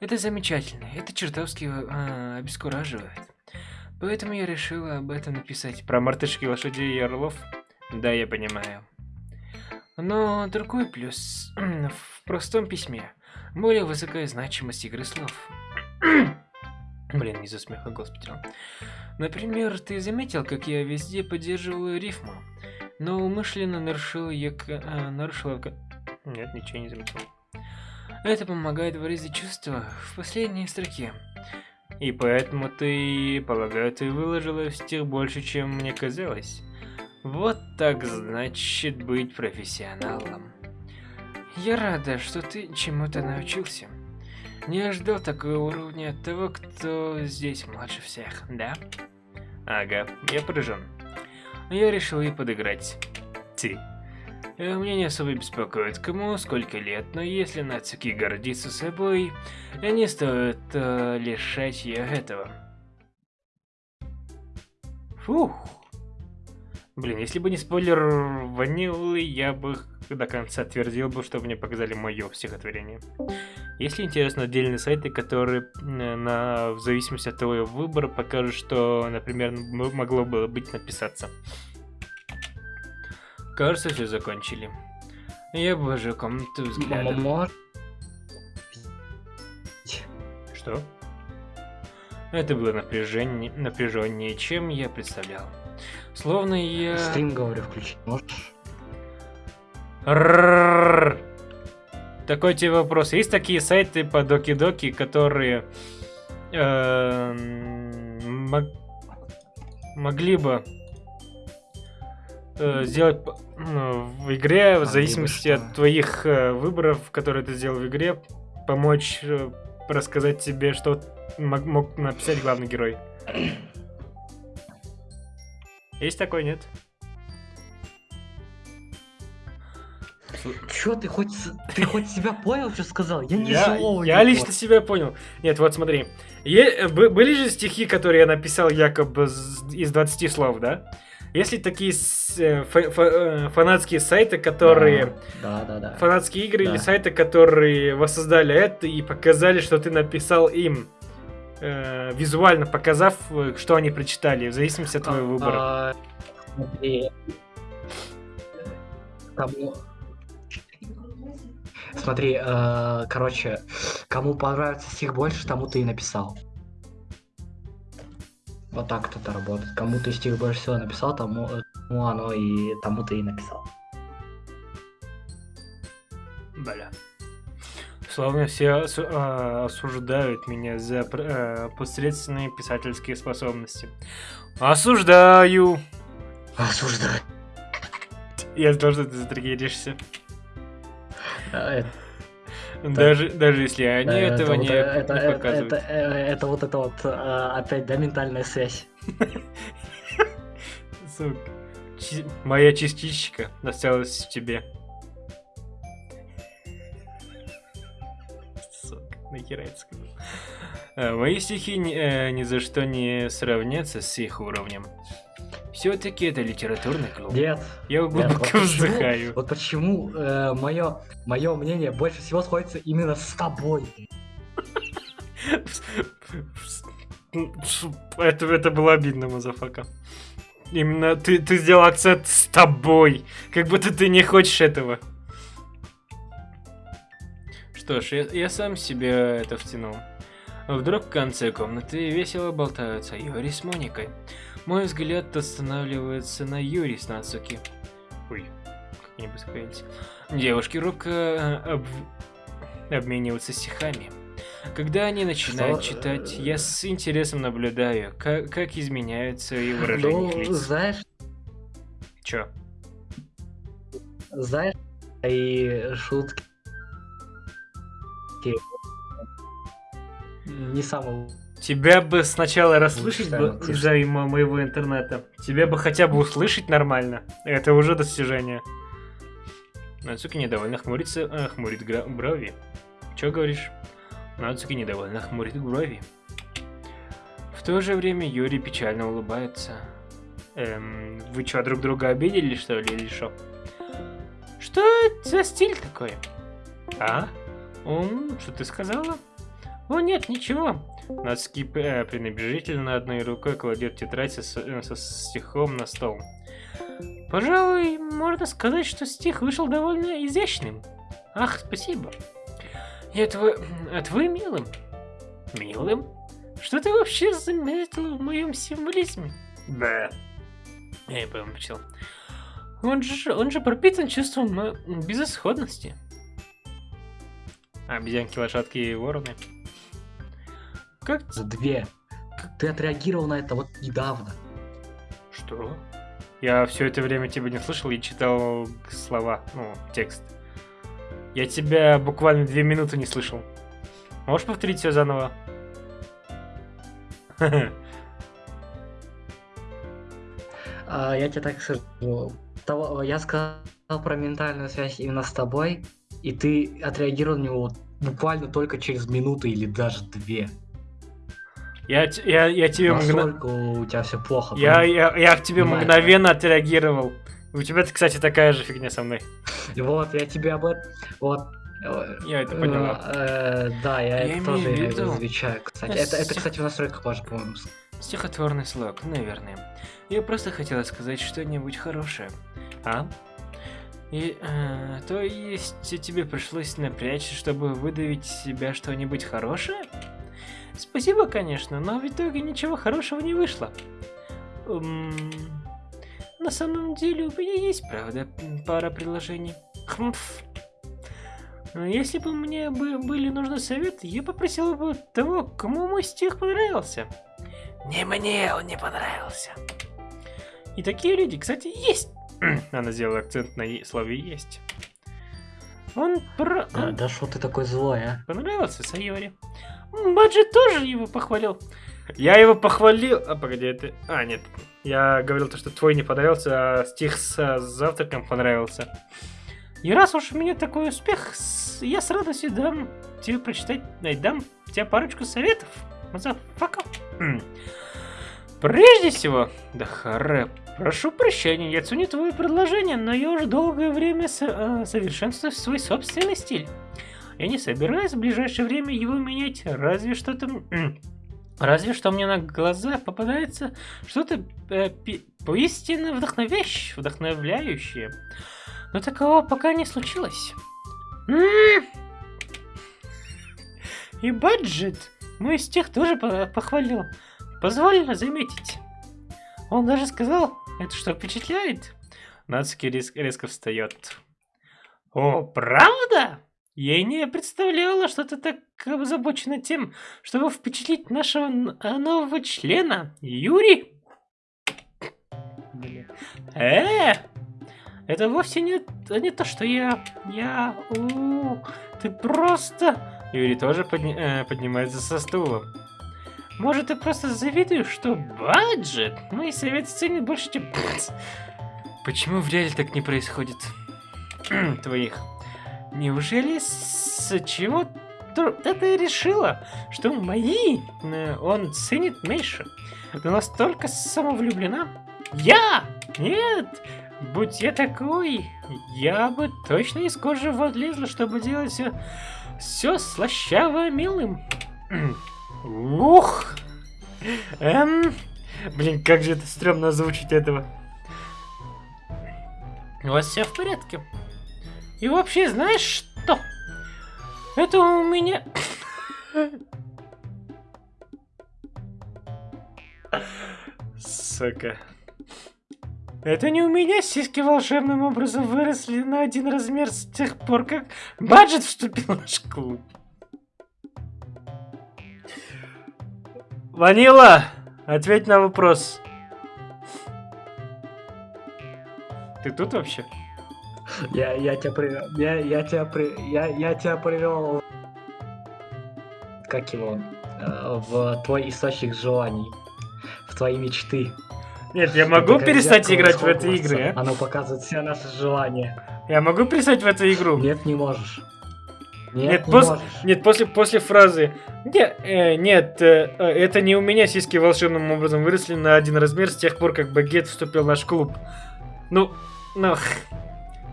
Это замечательно, это чертовски а, обескураживает. Поэтому я решила об этом написать. Про мартышки, лошадей и орлов? Да, я понимаю. Но другой плюс в простом письме. Более высокая значимость игры слов. Блин, не за смеха, господи. Например, ты заметил, как я везде поддерживаю рифму, но умышленно нарушил ее... А, нарушила... Нет, ничего не заметил. Это помогает выразить чувства в последней строке. И поэтому ты, полагаю, ты выложила в стих больше, чем мне казалось. Вот так значит быть профессионалом. Я рада, что ты чему-то научился. Не ожидал такого уровня от того, кто здесь младше всех, да? Ага, я поражен. Я решил ей подыграть. Ты. Меня не особо беспокоит, кому сколько лет, но если Нацуки гордится собой, не стоит э, лишать ее этого. Фух. Блин, если бы не спойлер ванилы, я бы до конца твердил бы, что мне показали мое стихотворение. Если интересно отдельные сайты, которые на, в зависимости от твоего выбора покажут, что, например, могло бы быть написаться. Кажется, все закончили. Я обожаю комнату взгляда. Что? Это было напряжение, напряженнее, чем я представлял. Словно я... Стрим, говорю, включить можешь? Такой тебе вопрос. Есть такие сайты по доки-доки, которые э, могли бы э, сделать ну, в игре, в зависимости от твоих э, выборов, которые ты сделал в игре, помочь рассказать тебе, что мог, мог написать главный герой. Есть такой, нет? Чё, ты хоть, ты хоть себя понял, что сказал? Я не Я, я лично понял. себя понял. Нет, вот смотри. Е были же стихи, которые я написал якобы из 20 слов, да? Если такие э, э, фанатские сайты, которые... Да, да, да. Фанатские игры да. или сайты, которые воссоздали это и показали, что ты написал им э, визуально показав, э, что они прочитали, в зависимости от твоего выбора. А, смотри. Кому... Смотри, э, короче, кому понравится стих больше, тому ты и написал. Вот так это работает. Кому ты стих больше всего написал, тому, тому оно и тому ты и написал. Бля. Словно все а, осуждают меня за а, посредственные писательские способности. Осуждаю! Осуждаю. Я знал, что ты затриггеришься. А, это... Даже, даже если они да, этого это, не, показывают. Это, это, это вот это вот опять, да, ментальная связь. Сука. Моя частичка осталась в тебе. нахера это сказал. Мои стихи ни, э, ни за что не сравнятся с их уровнем. Все-таки это литературный клуб. Нет. Я глубоко нет, вот вздыхаю. Почему, вот почему э, мое, мое мнение больше всего сходится именно с тобой. Это, это было обидно, motherfucker. Именно ты, ты сделал акцент с тобой. Как будто ты не хочешь этого. Что ж, я, я сам себе это втянул. Вдруг в конце комнаты весело болтаются Юри с Моникой. Мой взгляд останавливается на Юри с Нацуки. Ой, как они быстро Девушки робко э, об... обмениваются стихами. Когда они начинают Что? читать, я с интересом наблюдаю, как, как изменяются и выражения ну, лиц. знаешь... Чё? Знаешь, и шутки не самого Тебя бы сначала расслышать бы из-за моего интернета. Тебя бы хотя бы услышать нормально. Это уже достижение. Нацуки недовольно хмурится, э, хмурит брови. Чё говоришь? Нацуки недовольно хмурит брови. В то же время Юрий печально улыбается. Эм, вы чё, друг друга обидели, что ли, или что? Что это за стиль такой? А? Он, что ты сказала? О, нет, ничего. Нацуки э, пренебрежительно одной рукой кладет тетрадь со, с- со стихом на стол. Пожалуй, можно сказать, что стих вышел довольно изящным. Ах, спасибо. И это вы, это вы милым? Милым? Что ты вообще заметил в моем символизме? Да. Я помолчал. Он же, он же пропитан чувством э, безысходности. Обезьянки, лошадки и вороны. Как... За две. Ты отреагировал на это вот недавно. Что? Я все это время тебя не слышал и читал слова, ну, текст. Я тебя буквально две минуты не слышал. Можешь повторить все заново? А, я тебе так скажу. Того- я сказал про ментальную связь именно с тобой, и ты отреагировал на него буквально только через минуту или даже две. Я, я, я тебе Настолько у тебя все плохо. я, я, я к тебе Понимаю. мгновенно отреагировал. У тебя, кстати, такая же фигня со мной. Вот, я тебе об этом... Вот. э, Я это поняла. э, да, я, Я это тоже виду- замечаю, кстати. Это, это, кстати, в настройках можно, по-моему, Стихотворный слог, наверное. Я просто хотела сказать что-нибудь хорошее. А? И, э, то есть тебе пришлось напрячься, чтобы выдавить из себя что-нибудь хорошее? Спасибо, конечно, но в итоге ничего хорошего не вышло. М, на самом деле у меня есть, правда, пара предложений. Хмф. Если бы мне бы были нужны советы, я попросила бы того, кому мой стих понравился. Не мне он не понравился. И такие люди, кстати, есть. Она сделала акцент на слове «есть». Он, про... Да, он да что ты такой злой, а? понравился Сайори. Баджи тоже его похвалил. Я его похвалил... А, погоди, это... А, нет. Я говорил то, что твой не понравился, а стих с завтраком понравился. И раз уж у меня такой успех, я с радостью дам тебе прочитать, ай, дам тебе парочку советов. Motherfucker. М. Прежде всего, Дахаре, прошу прощения, я ценю твое предложение, но я уже долгое время со- э, совершенствую свой собственный стиль. Я не собираюсь в ближайшее время его менять, разве что-то... м, Разве что мне на глаза попадается что-то э, поистине вдохновящее, вдохновляющее. Но такого пока не случилось. И баджет мой стих тоже по- похвалил. Позволено заметить. Он даже сказал, это что, впечатляет? Нацуки рез- резко встает. О, правда? Я и не представляла, что ты так озабочена тем, чтобы впечатлить нашего а, нового члена, Юрий. Э, это вовсе не, не то, что я... Я... у, ты просто... Юрий тоже подни- э, поднимается со стула. Может, ты просто завидуешь, что баджет мои советы ценят больше, чем... Почему в реале так не происходит? Твоих. Неужели с чего то ты решила, что мои э, он ценит меньше? Ты настолько самовлюблена? Я? Нет! Будь я такой, я бы точно из кожи влезла, чтобы делать все, все слащаво милым. Ух! Эм... Блин, как же это стрёмно озвучить этого. У вас все в порядке? И вообще, знаешь что? Это у меня... Сука. Это не у меня сиськи волшебным образом выросли на один размер с тех пор, как Баджет вступил в наш клуб. Ванила, ответь на вопрос. Ты тут вообще? Я, я тебя привел. Я, я тебя при, я, я тебя привел. Как его? э, В твой источник желаний. В твои мечты. Нет, я могу перестать играть в эти игры, а? Оно показывает все наши желания. Я могу перестать в эту игру? Нет, не можешь. Нет, Нет, не пос- можешь. Нет, после, после фразы «Не- э, Нет, э, э, это не у меня сиськи волшебным образом выросли на один размер с тех пор, как Багет вступил в наш клуб. Ну, ну...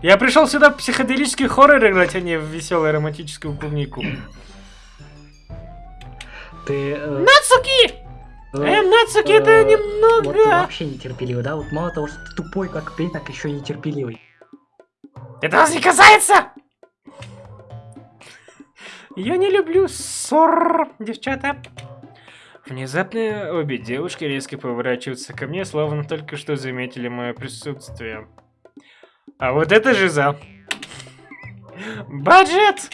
Я пришел сюда в психоделический хоррор играть, а не в веселую романтическую клубнику. Ты... э, Нацуки! э, Э, Нацуки, это э, Вот ты немного... вообще нетерпеливый, да? Вот мало того, что ты тупой, как пень, так еще и нетерпеливый. Это вас не касается! Я не люблю ссор, девчата. Внезапно обе девушки резко поворачиваются ко мне, словно только что заметили мое присутствие. А вот это же за. Баджет!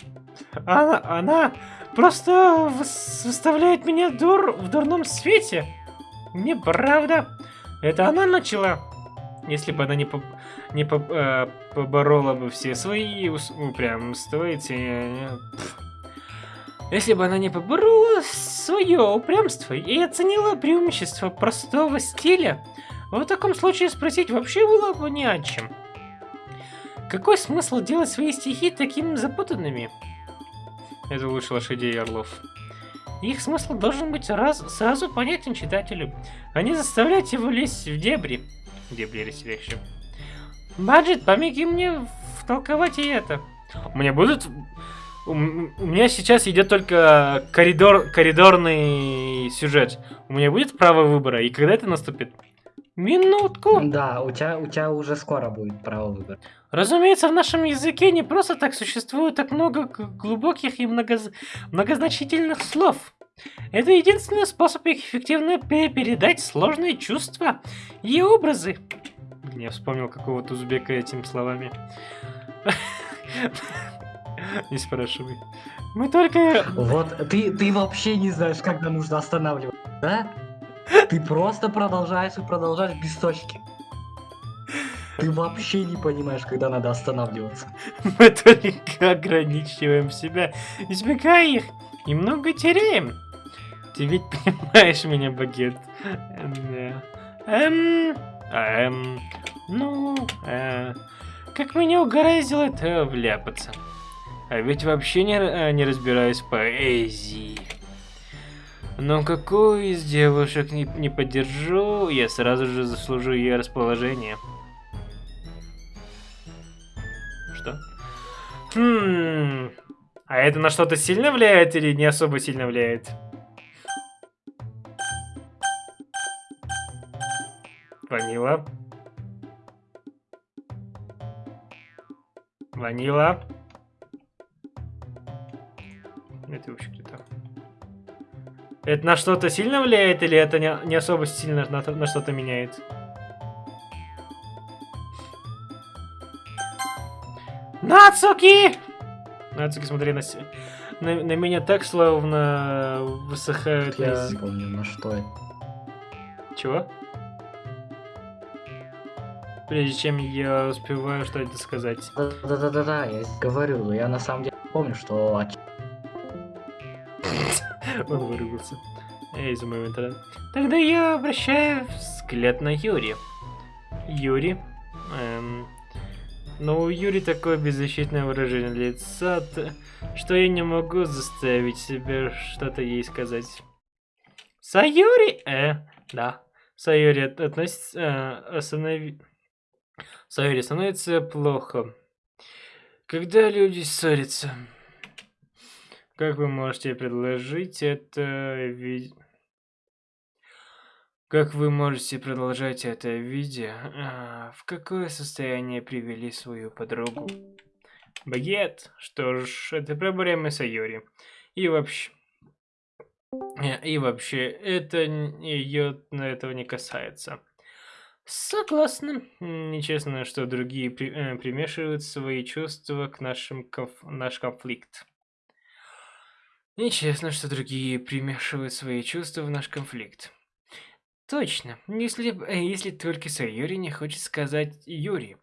Она, она просто выс- выставляет меня дур в дурном свете. Неправда. Это она начала. Если бы она не, по- не по- э, поборола бы все свои упрямства и те- пф. Если бы она не поборола свое упрямство и оценила преимущество простого стиля, в таком случае спросить вообще было бы не о чем. Какой смысл делать свои стихи такими запутанными? Это лучше лошадей и орлов. Их смысл должен быть раз, сразу понятен читателю, не заставлять его лезть в дебри. Дебри легче. Баджет, помоги мне втолковать и это. У меня будут... У меня сейчас идет только коридор, коридорный сюжет. У меня будет право выбора, и когда это наступит? Минутку. Да, у тебя, у тебя уже скоро будет право выбора. Разумеется, в нашем языке не просто так существует так много глубоких и многоз- многозначительных слов. Это единственный способ эффективно пе- передать сложные чувства и образы. Я вспомнил какого-то узбека этими словами. Не спрашивай. Мы только... Вот, ты, ты вообще не знаешь, когда нужно останавливать, да? Ты просто продолжаешь и продолжаешь без точки. Ты вообще не понимаешь, когда надо останавливаться. Мы только ограничиваем себя, избегая их, и много теряем. Ты ведь понимаешь меня, багет? Да. Эм, эм, ну, э, как меня угораздило это вляпаться. А ведь вообще не, р- не разбираюсь в поэзии. Но какую из девушек не, не поддержу, я сразу же заслужу ее расположение. Что? Хм. А это на что-то сильно влияет или не особо сильно влияет? Ванила. Ванила. Это вообще кто-то. Это на что-то сильно влияет или это не, не особо сильно на, на что-то меняет? Нацуки! Нацуки, смотри на, на, на меня так, словно высыхают Я из- не помню, на что это. Чего? Прежде чем я успеваю что-то сказать. Да-да-да-да, я говорю, но я на самом деле помню, что Он выругался. Эй, из моего интернета. Тогда я обращаю взгляд на Юри. Юри. Эм, но у Юри такое беззащитное выражение лица, что я не могу заставить себя что-то ей сказать. Сайори? Э, да. Сайори от- относится... Э, останови... Сайори становится плохо. Когда люди ссорятся. Как вы можете предложить это ви- Как вы можете продолжать это видео? А, в какое состояние привели свою подругу? Багет? Что ж, это проблемы Сайори. И вообще... э, И вообще, это ее этого не касается. Согласна. Нечестно, что другие при- э, примешивают свои чувства к нашим конф- наш конфликт. Нечестно, что другие примешивают свои чувства в наш конфликт. Точно. Если, э, если только Сайори не хочет сказать Юри,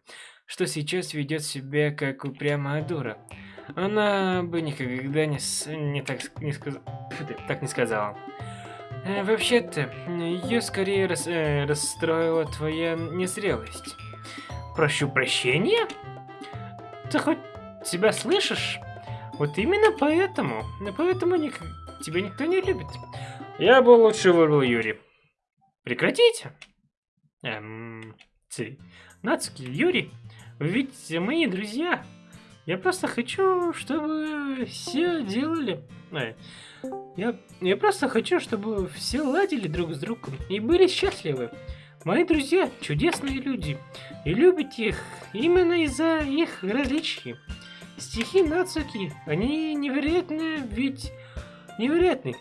что сейчас ведет себя как упрямая дура, она бы никогда не, с- не так, не сказ- так не сказала. Э, Вообще-то, ее скорее рас- э, расстроила твоя незрелость. Прошу прощения? Ты хоть себя слышишь? Вот именно поэтому, ну, поэтому ник- тебя никто не любит. Я бы лучше выбрал Юрий. Прекратите. Эм, ты, Нацуки, Юрий, вы ведь мои друзья. Я просто хочу, чтобы все делали... э, я, я просто хочу, чтобы все ладили друг с другом и были счастливы. Мои друзья чудесные люди, и любите их именно из-за их различий. Стихи Нацуки, они невероятные, ведь невероятны.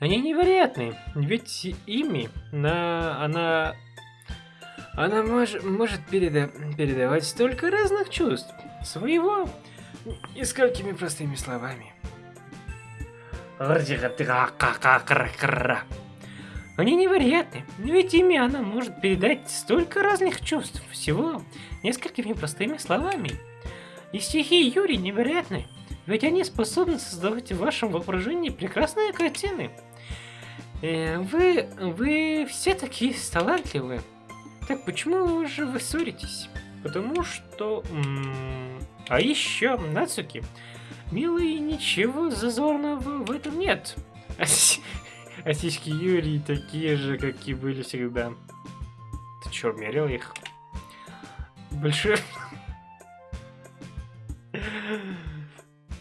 Они невероятны, ведь ими на она она мож, может переда- передавать столько разных чувств своего и сколькими простыми словами. Они невероятны, ведь ими она может передать столько разных чувств, всего несколькими простыми словами. И стихи Юри невероятны, ведь они способны создавать в вашем воображении прекрасные картины. Э, вы, вы все такие талантливые. Так почему же вы ссоритесь? Потому что... А еще, Нацуки, милый, ничего зазорного в этом нет. А, а сиськи Юрии такие же, как и были всегда. Ты чё, мерил их? Большой...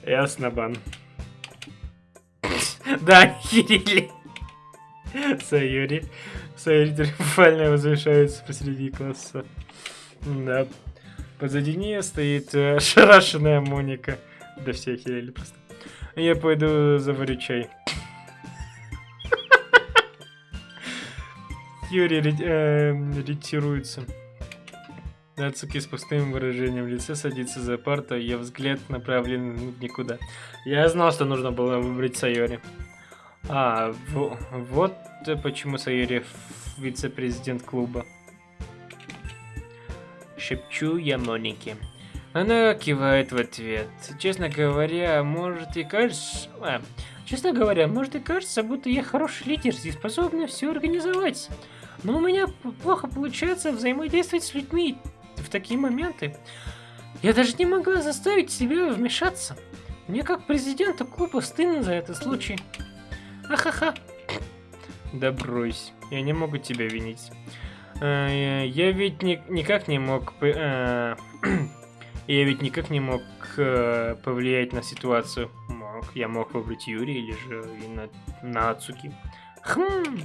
Ясно, бан. Да, Кирилли. Сайори. Сайори триумфально возвышается посреди класса. Да. Позади нее стоит э, ошарашенная Моника. Да все охерели просто. Я пойду заварю чай. Юрий э, ретируется. Нацуки с пустым выражением лица садится за парту, ее взгляд направлен в никуда. Я знал, что нужно было выбрать Сайори. А, во- вот почему Сайори вице-президент клуба. Шепчу я Монике. Она кивает в ответ. Честно говоря, может и кажется... а, честно говоря, может и кажется, будто я хороший лидер и способна все организовать. Но у меня плохо получается взаимодействовать с людьми в такие моменты. Я даже не могла заставить себя вмешаться. Мне как президенту клуба стыдно за этот случай. Ахаха. Да брось, я не могу тебя винить. Э, Я ведь ни- никак не мог... э, Я ведь никак не мог э, повлиять на ситуацию. Мог. Я мог выбрать Юрия или же и на, Нацуки. Хм.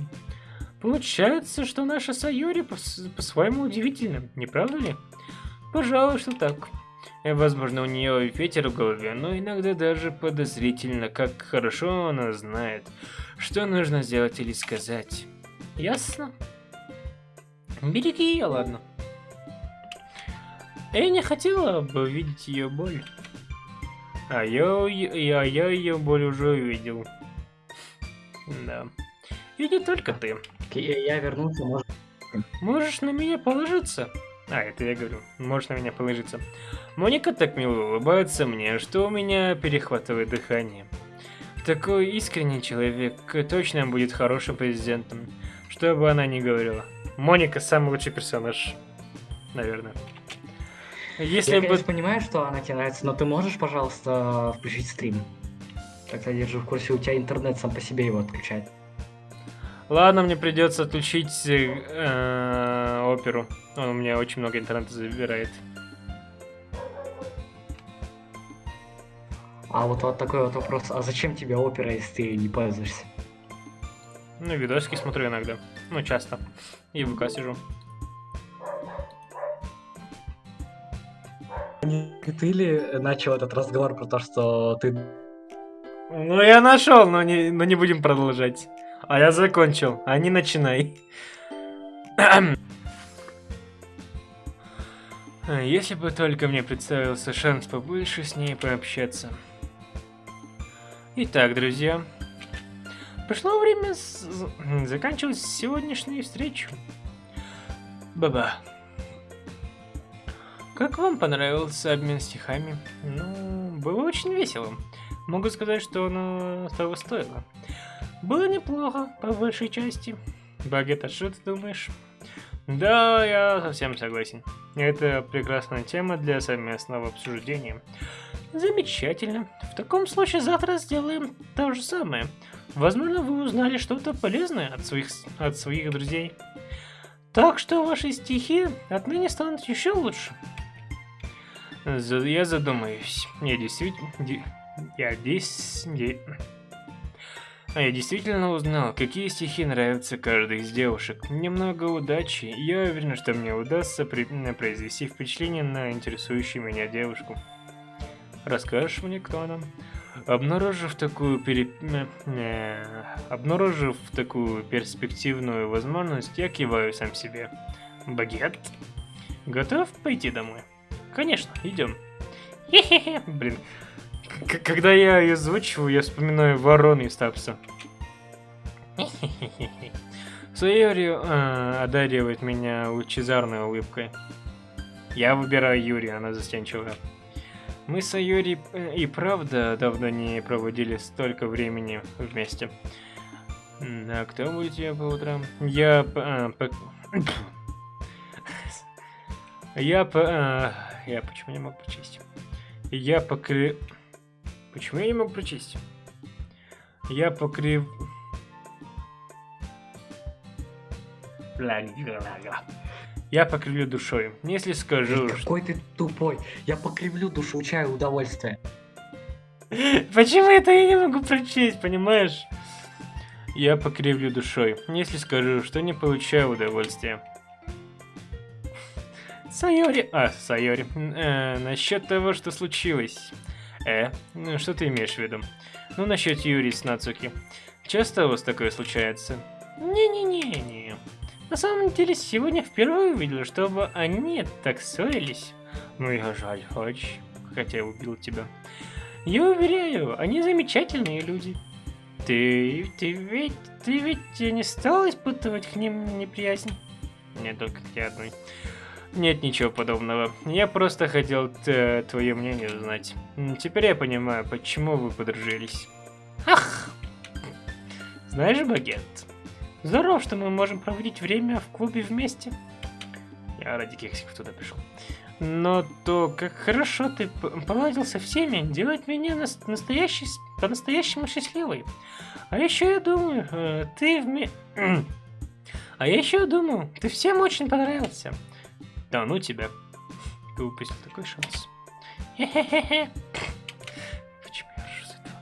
Получается, что наша Сайори пос- по-своему удивительна, не правда ли? Пожалуй, что так. Э, Возможно, у нее ветер в голове, но иногда даже подозрительно, как хорошо она знает, что нужно сделать или сказать. Ясно? Береги ее, ладно. Я не хотела бы видеть ее боль. А я, я, я ее боль уже увидел. Да. И не только ты. Я, вернулся, может... Можешь на меня положиться. А, это я говорю. Можешь на меня положиться. Моника так мило улыбается мне, что у меня перехватывает дыхание. Такой искренний человек точно будет хорошим президентом. Что бы она ни говорила. Моника самый лучший персонаж. Наверное. Если я, бы... конечно, понимаю, что она тебе нравится, но ты можешь, пожалуйста, включить стрим? Тогда держу в курсе, у тебя интернет сам по себе его отключает. Ладно, мне придется отключить э, оперу. Он у меня очень много интернета забирает. А вот, вот такой вот вопрос, а зачем тебе опера, если ты не пользуешься? Ну, видосики смотрю иногда. Ну, часто. И в ВК сижу. Не ты ли начал этот разговор про то, что ты... Ну, я нашел, но не, но не будем продолжать. А я закончил, а не начинай. Если бы только мне представился шанс побольше с ней пообщаться. Итак, друзья. Пришло время с- заканчивать сегодняшнюю встречу. Баба. Как вам понравился обмен стихами? Ну, было очень весело. Могу сказать, что оно того стоило. Было неплохо, по большей части. Багет, а что ты думаешь? Да, я совсем согласен. Это прекрасная тема для совместного обсуждения. Замечательно. В таком случае завтра сделаем то же самое. Возможно, вы узнали что-то полезное от своих, от своих друзей. Так что ваши стихи отныне станут еще лучше. Я задумаюсь. Я действительно... Я здесь... А я действительно узнал, какие стихи нравятся каждой из девушек. Немного удачи, я уверен, что мне удастся при... произвести впечатление на интересующую меня девушку. Расскажешь мне, кто она? Обнаружив такую пере... э, обнаружив такую перспективную возможность, я киваю сам себе. Багет? Готов пойти домой? Конечно, идем. Хе-хе-хе, блин. Когда я ее озвучиваю, я вспоминаю ворон из Тапса. Э, одаривает меня лучезарной улыбкой. Я выбираю Юрия, она застенчивая. Мы с Айори э, и правда давно не проводили столько времени вместе. А кто будет я по утрам? Я... А. Я по... А, я почему не мог прочесть? Я покры... Почему я не мог прочесть? Я покрив... Я покривлю душой. Если скажу... Какой ты тупой. Я покривлю душу, получаю удовольствие. Почему это я не могу прочесть, понимаешь? Я покривлю душой. Если скажу, что не получаю удовольствия. Сайори... А, Сайори. Э, насчет того, что случилось. Э, ну, что ты имеешь в виду? Ну, насчет Юри с Нацуки. Часто у вас такое случается? Не-не-не-не. На самом деле, сегодня впервые увидел, чтобы они так ссорились. Ну, я жаль, очень, хотя я убил тебя. Я уверяю, они замечательные люди. Ты, ты ведь, ты ведь не стал испытывать к ним неприязнь? Нет, только к тебе одной. Нет ничего подобного. Я просто хотел твое мнение узнать. Теперь я понимаю, почему вы подружились. Ах! Знаешь, Багет, Здорово, что мы можем проводить время в клубе вместе. Я ради кексиков туда пришел. Но то, как хорошо ты поладил со всеми, делает меня настоящий, по-настоящему счастливой. А еще я думаю, э, ты вме... А я еще думаю, ты всем очень понравился. Да ну тебя. Ты упустил такой шанс. Почему я ржу с этого?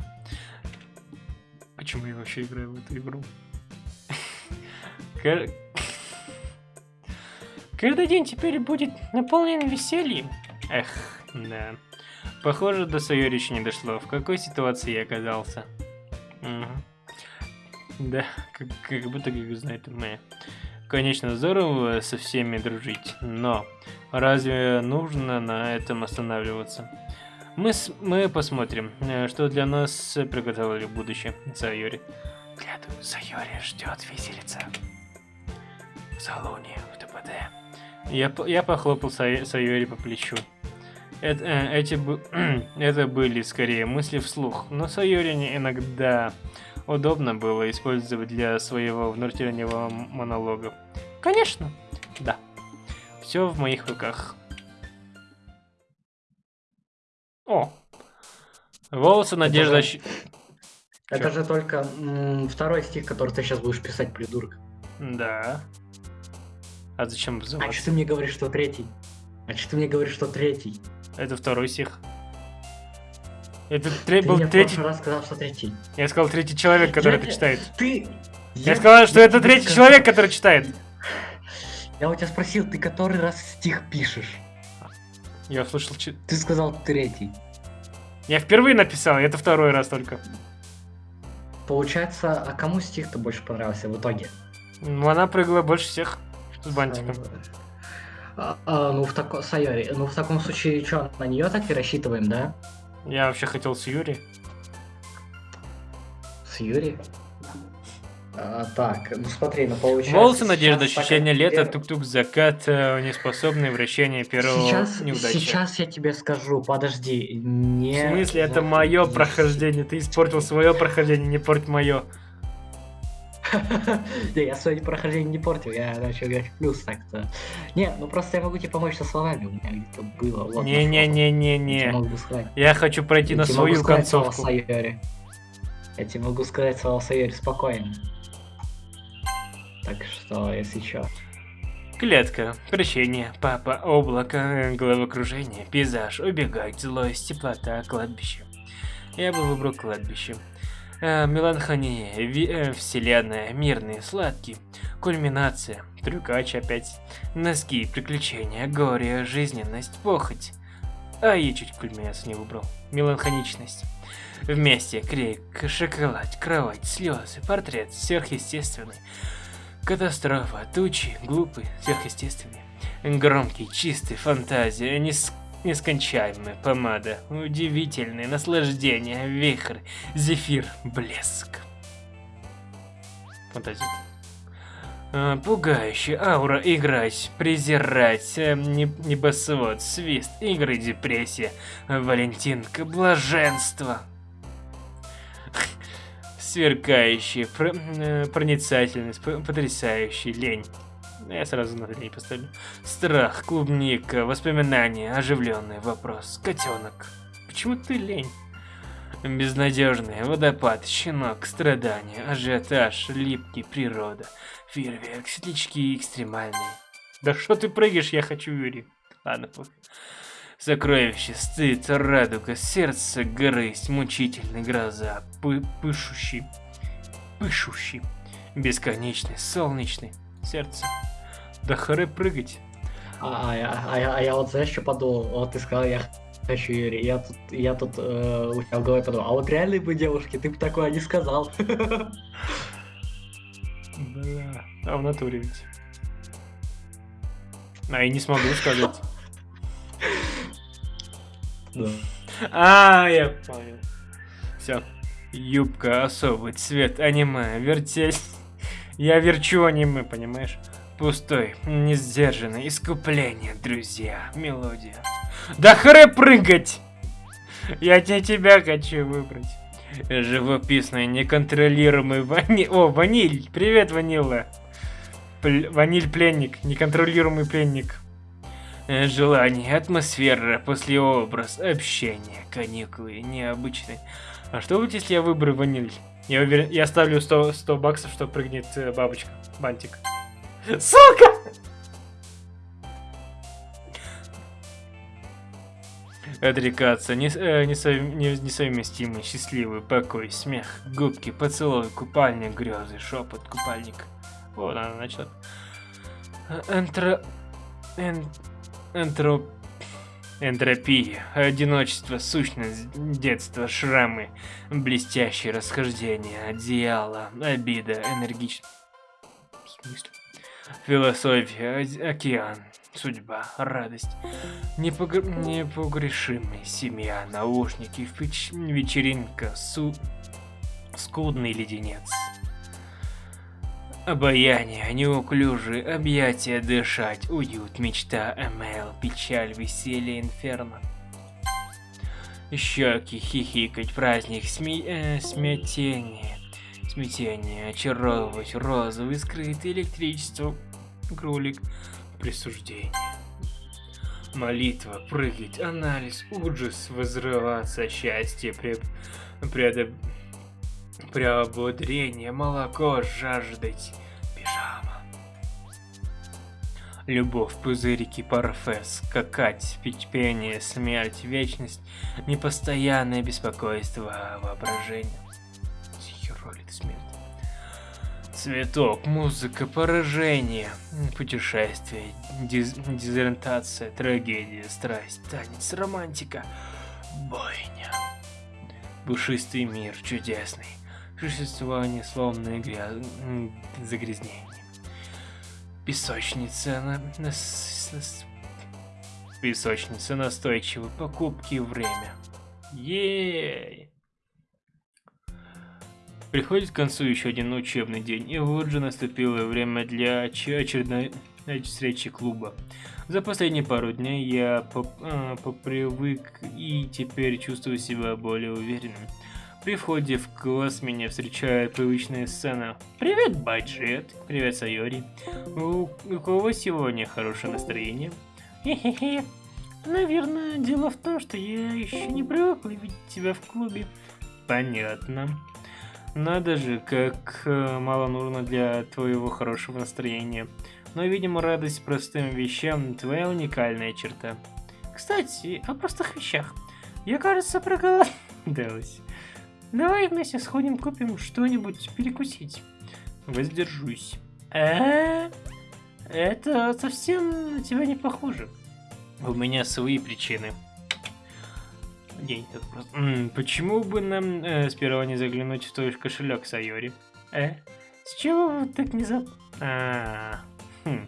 Почему я вообще играю в эту игру? Каждый день теперь будет наполнен весельем. Эх, да. Похоже, до Сайори еще не дошло. В какой ситуации я оказался? Угу. Да, как, как будто как знает моя. Конечно, здорово со всеми дружить, но разве нужно на этом останавливаться? Мы, с, мы посмотрим, э, что для нас приготовили будущее, Сайори. Глядываю, Сайори ждет виселица в салоне в ТПД. Я, я похлопал Сайори по плечу. Это, э, эти, это были скорее мысли вслух, но Сайори иногда удобно было использовать для своего внутреннего монолога. Конечно, да. Все в моих руках. О! Волосы Надежда... Это Чё? же только второй стих, который ты сейчас будешь писать, придурок. Да. А зачем вызываться? А что ты мне говоришь, что третий? А что ты мне говоришь, что третий? Это второй стих. Это тре- был третий... раз сказал, что третий. Я сказал третий человек, который я... это читает. Ты... Я, я сказал, что это третий сказал... человек, который читает. Я у тебя спросил, ты который раз стих пишешь? Я услышал... Ты сказал третий. Я впервые написал, это второй раз только. Получается, а кому стих-то больше понравился в итоге? Ну, она прыгала больше всех. С бантиком. А, а, ну, в тако... Сайори. Ну, в таком случае, что, на нее так и рассчитываем, да? Я вообще хотел с Юри. С Юри? А, так, ну смотри, ну получается... Волосы, надежда, ощущение лета, тук-тук, закат, э, неспособное вращение первого сейчас, неудачи. Сейчас я тебе скажу, подожди, не... В смысле, это мое прохождение, ты испортил свое прохождение, не порть мое. Не, я сегодня прохождение не портил, я начал играть в плюс так-то. Не, ну просто я могу тебе помочь со словами, у меня где-то было. Не-не-не-не-не. Я хочу пройти на свою концовку. Я тебе могу сказать слова Сайори спокойно. Так что, если чё. Клетка, прощение, папа, облако, головокружение, пейзаж, убегать, злость, теплота, кладбище. Я бы выбрал кладбище. Э, ви- э, вселенная, мирный, сладкий, кульминация, трюкач опять, носки, приключения, горе, жизненность, похоть. А я чуть кульминацию не выбрал. Меланхоничность. Вместе, крик, шоколад, кровать, слезы, портрет, сверхъестественный. Катастрофа, тучи, глупый, сверхъестественный. Громкий, чистый, фантазия, нес- нескончаемая помада, удивительное наслаждение, вихрь, зефир, блеск. Фантазия. Пугающая аура играть, презирать, э, не- небосвод, свист, игры, депрессия, Валентинка, блаженство. Сверкающий, про- э, проницательность, потрясающий, лень. Я сразу на лень поставлю. Страх, клубника, воспоминания, оживленный вопрос, котенок. Почему ты лень? Безнадежный, водопад, щенок, страдания, ажиотаж, липкий, природа, фейерверк, светлячки экстремальные. Да что ты прыгаешь, я хочу Юрий. Ладно, пофиг. Сокровище, стыд, радуга, сердце, грызть, мучительный, гроза, пы пышущий, пышущий, бесконечный, солнечный, сердце. Да харе прыгать. А, а я, а, я, а я вот знаешь, что подумал? Вот ты сказал, я хочу Юрий. Я тут, я тут э, у тебя в голове подумал, а вот реальные бы девушки, ты бы такое не сказал. Бля, а в натуре ведь. А я не смогу сказать. Да. А, я понял. Все. Юбка, особый цвет, аниме, вертеть. Я верчу аниме, понимаешь? Пустой, несдержанный, искупление, друзья, мелодия. Да хре прыгать! Я не тебя хочу выбрать. Живописный, неконтролируемый ваниль... О, ваниль! Привет, ванила! Пл- Ваниль пленник, неконтролируемый пленник. Э, Желание, атмосфера, послеобраз, общение, каникулы, необычный. А что будет, если я выберу ваниль? Я уверен, я ставлю 100, 100 баксов, что прыгнет э, бабочка, бантик. Сука! Отрекаться, нес- э, несов- не- несовместимый, счастливый, покой, смех, губки, поцелуй, купальник, грезы, шепот, купальник. Вот она начала. Э, Энтро... эн- Энтроп... Энтропия, одиночество, сущность, детство, шрамы, блестящее расхождение, одеяло, обида, энергично. В смысле? Философия, океан, судьба, радость, непогр... непогрешимый, семья, наушники, вечеринка, су... скудный леденец. Обаяние, неуклюжие, объятия дышать, уют, мечта, МЛ, печаль, веселье, инферно. Щеки, хихикать, праздник, сме... э, смятение, смятение, очаровывать, розовый, скрытый, электричество, кролик, присуждение. Молитва, прыгать, анализ, ужас, возрываться, счастье, пре... предо... Преободрение, молоко, жаждать, пижама. Любовь, пузырики, парфе, скакать, пить пение, смерть, вечность, непостоянное беспокойство, воображение. Хероли ты смерть. Цветок, музыка, поражение, путешествие, диз- дезориентация, трагедия, страсть, танец, романтика, бойня. Пушистый мир, чудесный. Существование словно гряз... м, загрязнение. Песочница на... на... Песочница настойчивы, покупки время. Ей! Приходит к концу еще один учебный день, и вот же наступило время для оч- очередной встречи клуба. За последние пару дней я поп- а, попривык и теперь чувствую себя более уверенным. При входе в класс меня встречает привычная сцена. Привет, Баджет. Привет, Сайори. У, у кого сегодня хорошее настроение? Хе-хе-хе. Наверное, дело в том, что я еще не привыкла видеть тебя в клубе. Понятно. Надо же, как э, мало нужно для твоего хорошего настроения. Но, видимо, радость простым вещам – твоя уникальная черта. Кстати, о простых вещах. Я, кажется, проголодалась. Давай вместе сходим купим что-нибудь перекусить. Воздержусь. Э, это совсем на тебя не похоже. У меня свои причины. День так просто. М -м, почему бы нам э, сперва не заглянуть в твой кошелек, Сайори? Э? С чего вы так не за... А, хм.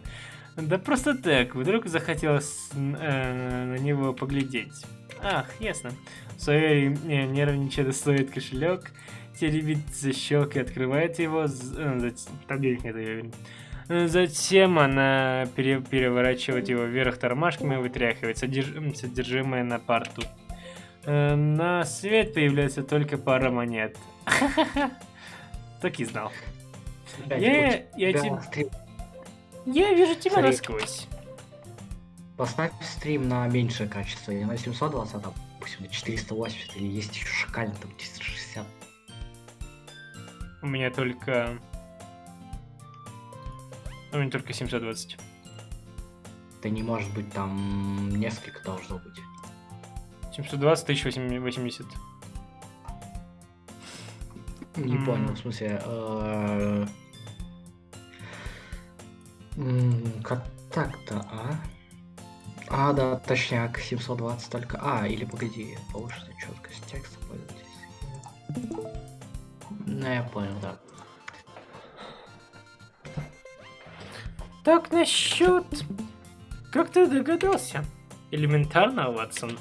Да просто так, вдруг захотелось э, на него поглядеть. Ах, ясно. Сайори э, нервничая достает кошелек, теребит за щелкой, открывает его, э, Затем она пере переворачивает его вверх тормашками и вытряхивает содерж содержимое на парту. Э, на свет появляется только пара монет. Так и знал. Я, я, тебе... я вижу тебя Смотри. насквозь. Поставь стрим на меньшее качество, не на 720, а допустим на 480, или есть еще шакальный там 460. У меня только... У меня только 720. Да не может быть, там несколько должно быть. 720, 1080. Не понял, в смысле... Как так-то, а? А, да, точняк, 720 только... А, или погоди, повышенная четкость текста пользуйтесь. Ну, я понял, да. Так, насчет... Как ты догадался? Элементарно, Ватсон.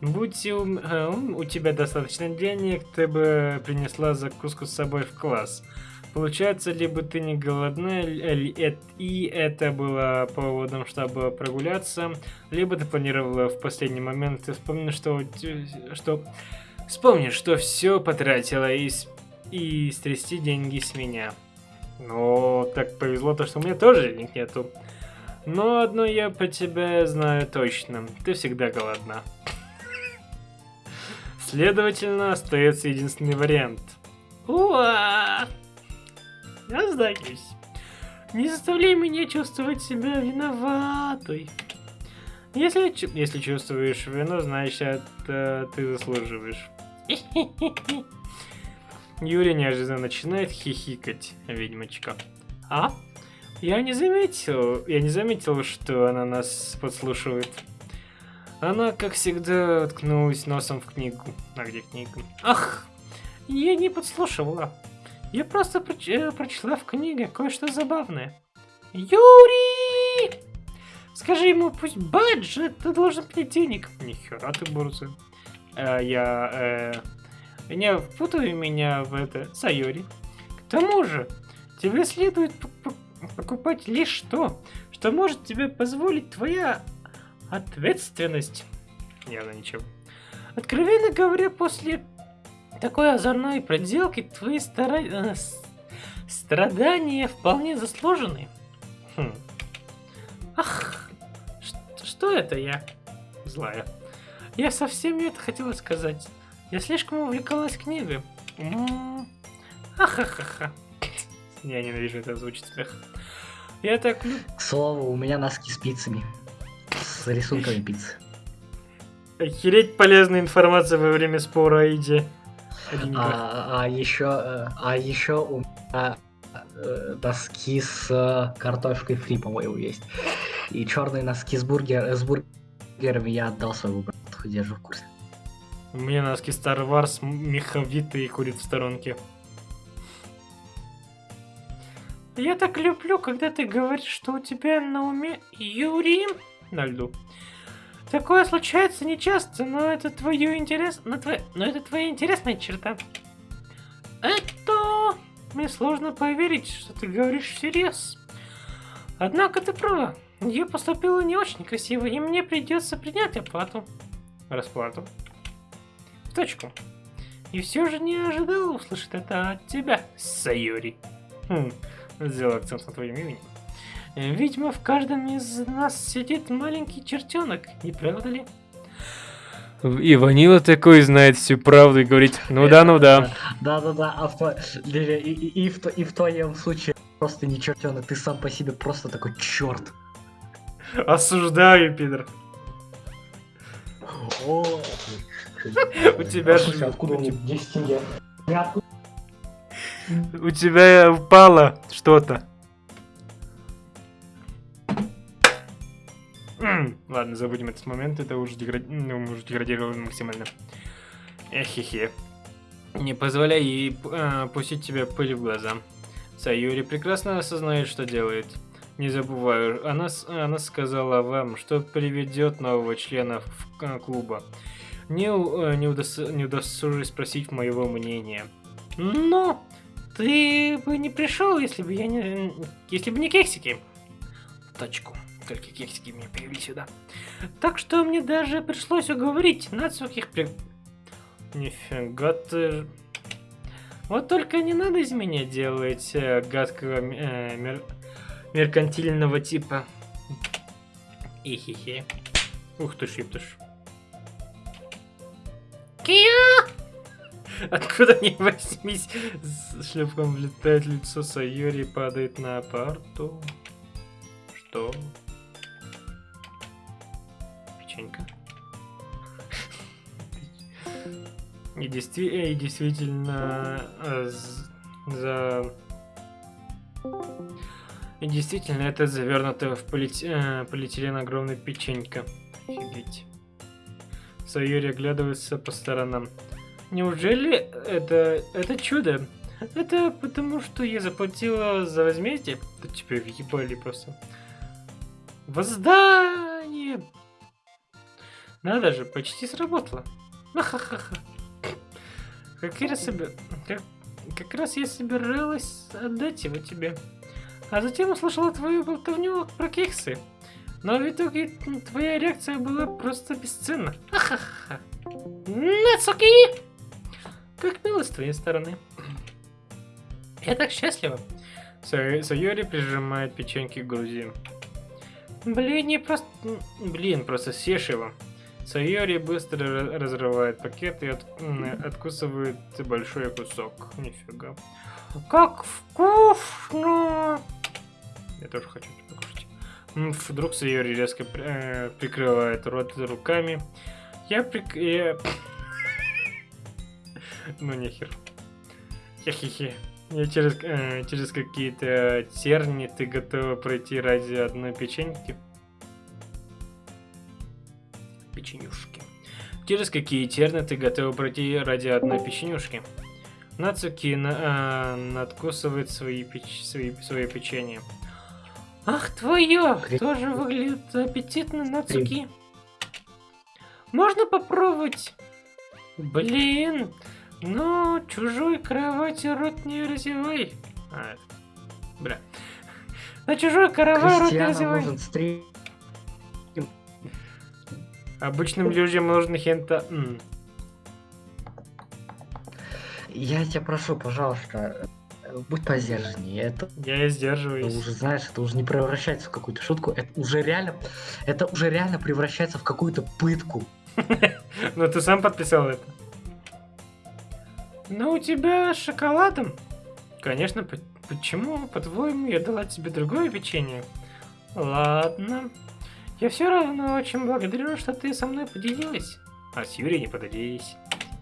Будь у, э, у тебя достаточно денег, ты бы принесла закуску с собой в класс. Получается, либо ты не голодна, и это было поводом, чтобы прогуляться, либо ты планировала в последний момент, ты что, что, вспомни, что все потратила и, и стрясти деньги с меня. Но так повезло то, что у меня тоже денег нету. Но одно я по тебе знаю точно, ты всегда голодна. Следовательно, остается единственный вариант. Уа! Сдаюсь. Не заставляй меня чувствовать себя виноватой. Если, если чувствуешь вину, значит, это ты заслуживаешь. Юрий неожиданно начинает хихикать, ведьмочка. А? Я не заметил, я не заметил, что она нас подслушивает. Она, как всегда, ткнулась носом в книгу. А где книга? Ах, я не подслушивала. Я просто проч э, прочла в книге кое-что забавное. Юрий! Скажи ему, пусть баджет, ты должен мне денег. Нихера ты борзый. А, я, э, не впутывай меня в это, Сайори. К тому же, тебе следует покупать лишь то, что может тебе позволить твоя Ответственность. Явно ничего. Откровенно говоря, после такой озорной проделки твои стара... Э, страдания вполне заслужены. Хм. Ах, что это я? Злая. Я совсем не это хотела сказать. Я слишком увлекалась книгой. Ахахаха. Я ненавижу это звучит смех. Я так... К слову, у меня носки спицами с рисунками пиццы. Охереть полезная информация во время спора еде. А, а еще, а еще у меня э, носки с картошкой фри, по-моему, есть. И черные носки с, бургер, с бургерами я отдал своему брату, держу в курсе. У меня носки Star Wars, меховитый и курит в сторонке. Я так люблю, когда ты говоришь, что у тебя на уме Юрий на льду. Такое случается нечасто, но это твое интерес... Но, твое... но это твоя интересная черта. Это... Мне сложно поверить, что ты говоришь всерьез. Однако ты права. Я поступила не очень красиво, и мне придется принять оплату. Расплату. В точку. И все же не ожидал услышать это от тебя, Сайори. Хм, сделал акцент на твоем имени. Видимо, в каждом из нас сидит маленький чертенок, не правда ли? И Ванила такой знает всю правду и говорит, ну да, ну да. Да-да-да, а в, и, и, и в, и в твоем случае просто не чертенок, ты сам по себе просто такой черт. Осуждаю, пидор. О, У тебя Слушай, же... откуда у них 10 тенге? У тебя упало что-то. Ладно, забудем этот момент, это уже, дегради... ну, уже деградировали максимально. Эхе-хе. Не позволяй ей э, пустить тебе пыль в глаза. Сайюри прекрасно осознает, что делает. Не забываю, она, она сказала вам, что приведет нового члена в э, клуба. Не, э, не, удос- не удосужусь спросить моего мнения. Но ты бы не пришел, если бы я не... Если бы не кексики. Точку. Только кексики меня привели сюда. Так что мне даже пришлось уговорить Нацуки их при... Нифига ты... Вот только не надо из меня делать э, гадкого э, мер- меркантильного типа. Ихихи. Ух ты ж, ептыш. Кия! Откуда ни возьмись, с шлепком влетает лицо Сайори и падает на парту. Что? Печенька. И, действи- э, и действительно э, за... И действительно, это завернутая в полите- э, полиэтилен огромная печенька. Офигеть. Сайори оглядывается по сторонам. Неужели это, это чудо? Это потому, что я заплатила за возмездие? Да тебя въебали просто. Воздание! Надо же, почти сработало. Ахахаха. Как я собер... как... как раз я собиралась отдать его тебе. А затем услышала твою болтовню про кексы. Но в итоге твоя реакция была просто бесценна. Ахаха. Нацуки! Как мило с твоей стороны. Я так счастлива. Са- Сайори прижимает печеньки к груди. Блин, не просто... Блин, просто съешь его. Сайори быстро ра- разрывает пакет и от- откусывает большой кусок. Нифига. Как вкусно! Я тоже хочу покушать. Вдруг Сайори резко э, прикрывает рот руками. Я прик... я- Ну нехер. Хе-хе-хе. Я через, э, через какие-то терни ты готова пройти ради одной печеньки? Через какие терны ты готова пройти ради одной печенюшки? Нацуки на, э, надкусывает свои, печ, свои, свои печенье. Ах, твое! Тоже выглядит аппетитно, Нацуки. Можно попробовать? Блин, ну, чужой кровати рот не разевай. А, бля. На чужой кровати рот не разевай. нужен стрим. Обычным людям нужен хента... м. Я тебя прошу, пожалуйста, будь посдержаннее. Это Я это сдерживаюсь. уже, знаешь, это уже не превращается в какую-то шутку. Это уже реально, это уже реально превращается в какую-то пытку. Ну, ты сам подписал это. Ну, у тебя с шоколадом? Конечно, по- почему, по-твоему, я дала тебе другое печенье? Ладно. Я все равно очень благодарю, что ты со мной поделилась. А с Юрией не поделились.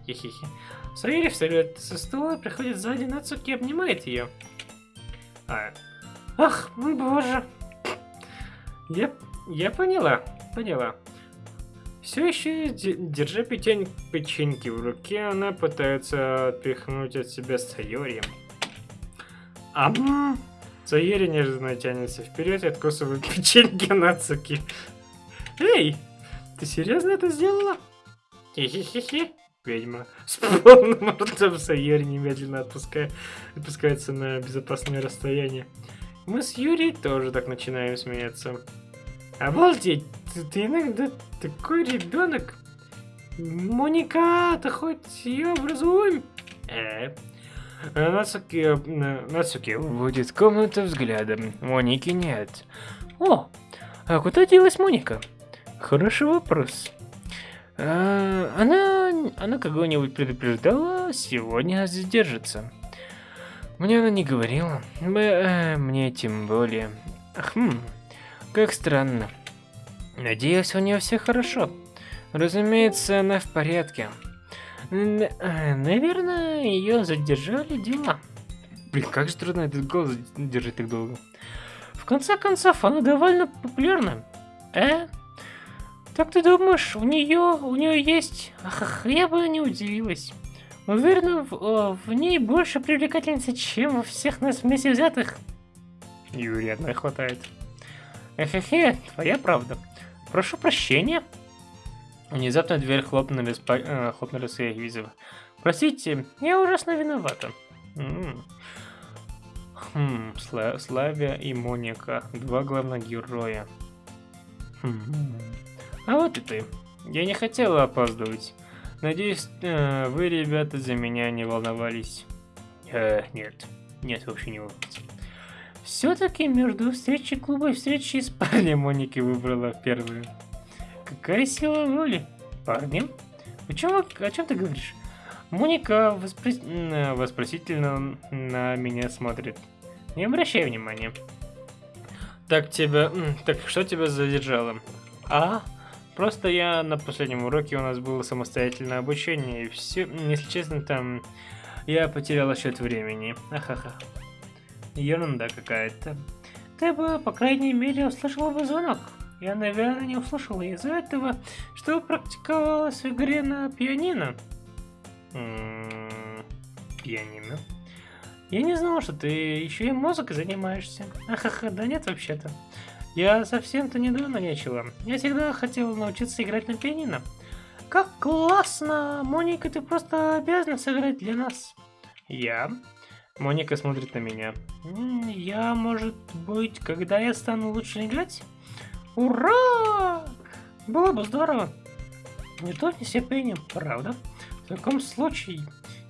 Хе-хе-хе. Сайори встает со стула, приходит сзади Нацуки и обнимает ее. А. Ах, боже. Я, я поняла, поняла. Все еще держа печень, печеньки в руке, она пытается отпихнуть от себя Сайори. Ам! Сайори неожиданно тянется вперед и откусывает печеньки Нацуки. Эй, ты серьезно это сделала? Хе-хе-хе-хе. Ведьма. С полным ртом Сайори немедленно отпускает, отпускается на безопасное расстояние. Мы с Юрией тоже так начинаем смеяться. Обалдеть, ты, ты иногда такой ребенок. Моника, ты хоть ее образуем? Э. Нацуки, Нацуки будет комната взглядом. Моники нет. О, а куда делась Моника? Хороший вопрос. А, она, она кого-нибудь предупреждала, сегодня задержится. Мне она не говорила. Э, мне тем более. Хм, как странно. Надеюсь, у нее все хорошо. Разумеется, она в порядке. Э, наверное, ее задержали дела. Блин, как же трудно этот голос держать так долго. В конце концов, она довольно популярна. Э? Так ты думаешь, у нее, у нее есть... Ах, я бы не удивилась. Уверена, в, в ней больше привлекательницы, чем во всех нас вместе взятых. Юрий, одной хватает. Эхе-хе, твоя правда. Прошу прощения. Внезапно дверь хлопнули, спа... э, хлопнули с визов. Простите, я ужасно виновата. М. Хм, Сла Славия и Моника, два главных героя. Хм. А вот и ты. Я не хотела опаздывать. Надеюсь, э, вы, ребята, за меня не волновались. Э, нет. Нет, вообще не волноваться. Все-таки между встречей клуба и встречей с парнем Моники выбрала первую. Какая сила воли? Парнем? Почему, о чем ты говоришь? Моника воспро... вопросительно на меня смотрит. Не обращай внимания. Так тебя... Так что тебя задержало? А? Просто я на последнем уроке у нас было самостоятельное обучение, и все, если честно, там я потерял счет времени. Ахаха. Ерунда какая-то. Ты бы, по крайней мере, услышала бы звонок. Я, наверное, не услышала из-за этого, что практиковалась в игре на пианино. Пианино? Я не знала, что ты еще и музыкой занимаешься. Ахаха, да нет вообще-то. Я совсем-то недавно начала. Я всегда хотела научиться играть на пианино. Как классно! Моника, ты просто обязана сыграть для нас. Я? Моника смотрит на меня. Я, может быть, когда я стану лучше играть? Ура! Было бы здорово. Не то не степенем, правда? В таком случае,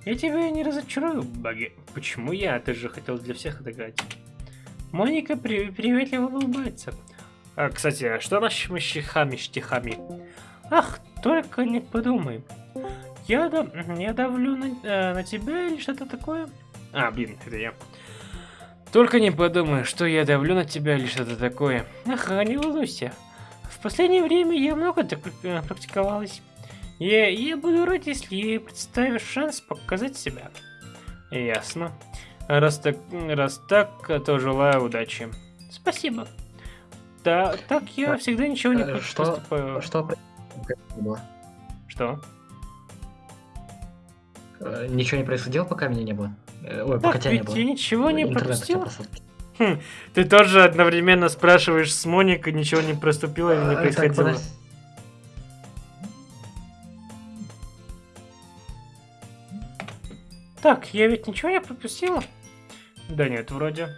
я тебя не разочарую, Баги. Почему я? Ты же хотел для всех отыграть. Моника при приветливо улыбается. А, кстати, а что нашими стихами? Ах, только не подумай. Я, да, я давлю на, э, на тебя или что-то такое? А, блин, это я. Только не подумай, что я давлю на тебя или что-то такое. Ага, не волнуйся. В последнее время я много так э, практиковалась. Я, я буду рад, если представишь шанс показать себя. Ясно. Раз так, раз так, то желаю удачи. Спасибо. Да, так я а, всегда ничего не э, что, поступаю. Что? Что? Э, ничего не происходило, пока меня не было? Э, ой, так, тебя не было. я ничего не пропустил? Хм, ты тоже одновременно спрашиваешь с Моникой, ничего не проступило или не происходило? Так, Так, я ведь ничего не пропустила? Да нет, вроде.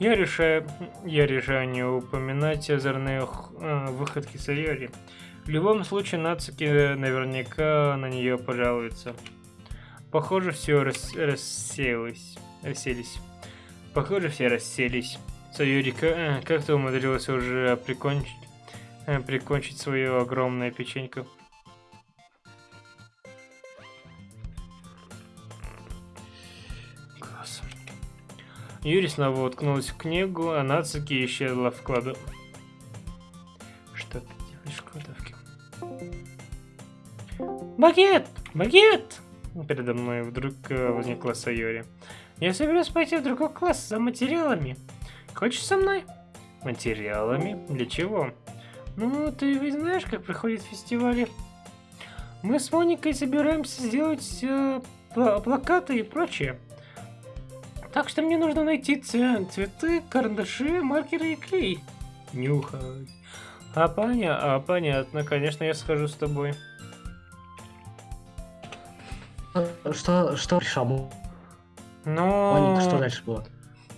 Я решаю, я решаю не упоминать озорные э, выходки Сайори. В любом случае, Нацуки наверняка на нее пожалуется. Похоже, все рас рассеялось. Расселись. Похоже, все расселись. Сайори э, как-то умудрилась уже прикончить, э, прикончить свою огромную печеньку. Юрий снова уткнулась в книгу, а Нацуки исчезла в кладу. Что ты делаешь в кладовке? Багет! Багет! Передо мной вдруг э, возникла Сайори. Я собираюсь пойти в другой класс за материалами. Хочешь со мной? Материалами? Для чего? Ну, ты ведь знаешь, как проходят фестивали. Мы с Моникой собираемся сделать э, плакаты и прочее. Так что мне нужно найти цветы, карандаши, маркеры и клей. Нюхать. А, поня а понятно, конечно, я схожу с тобой. Что, что решал? Ну... Что дальше было?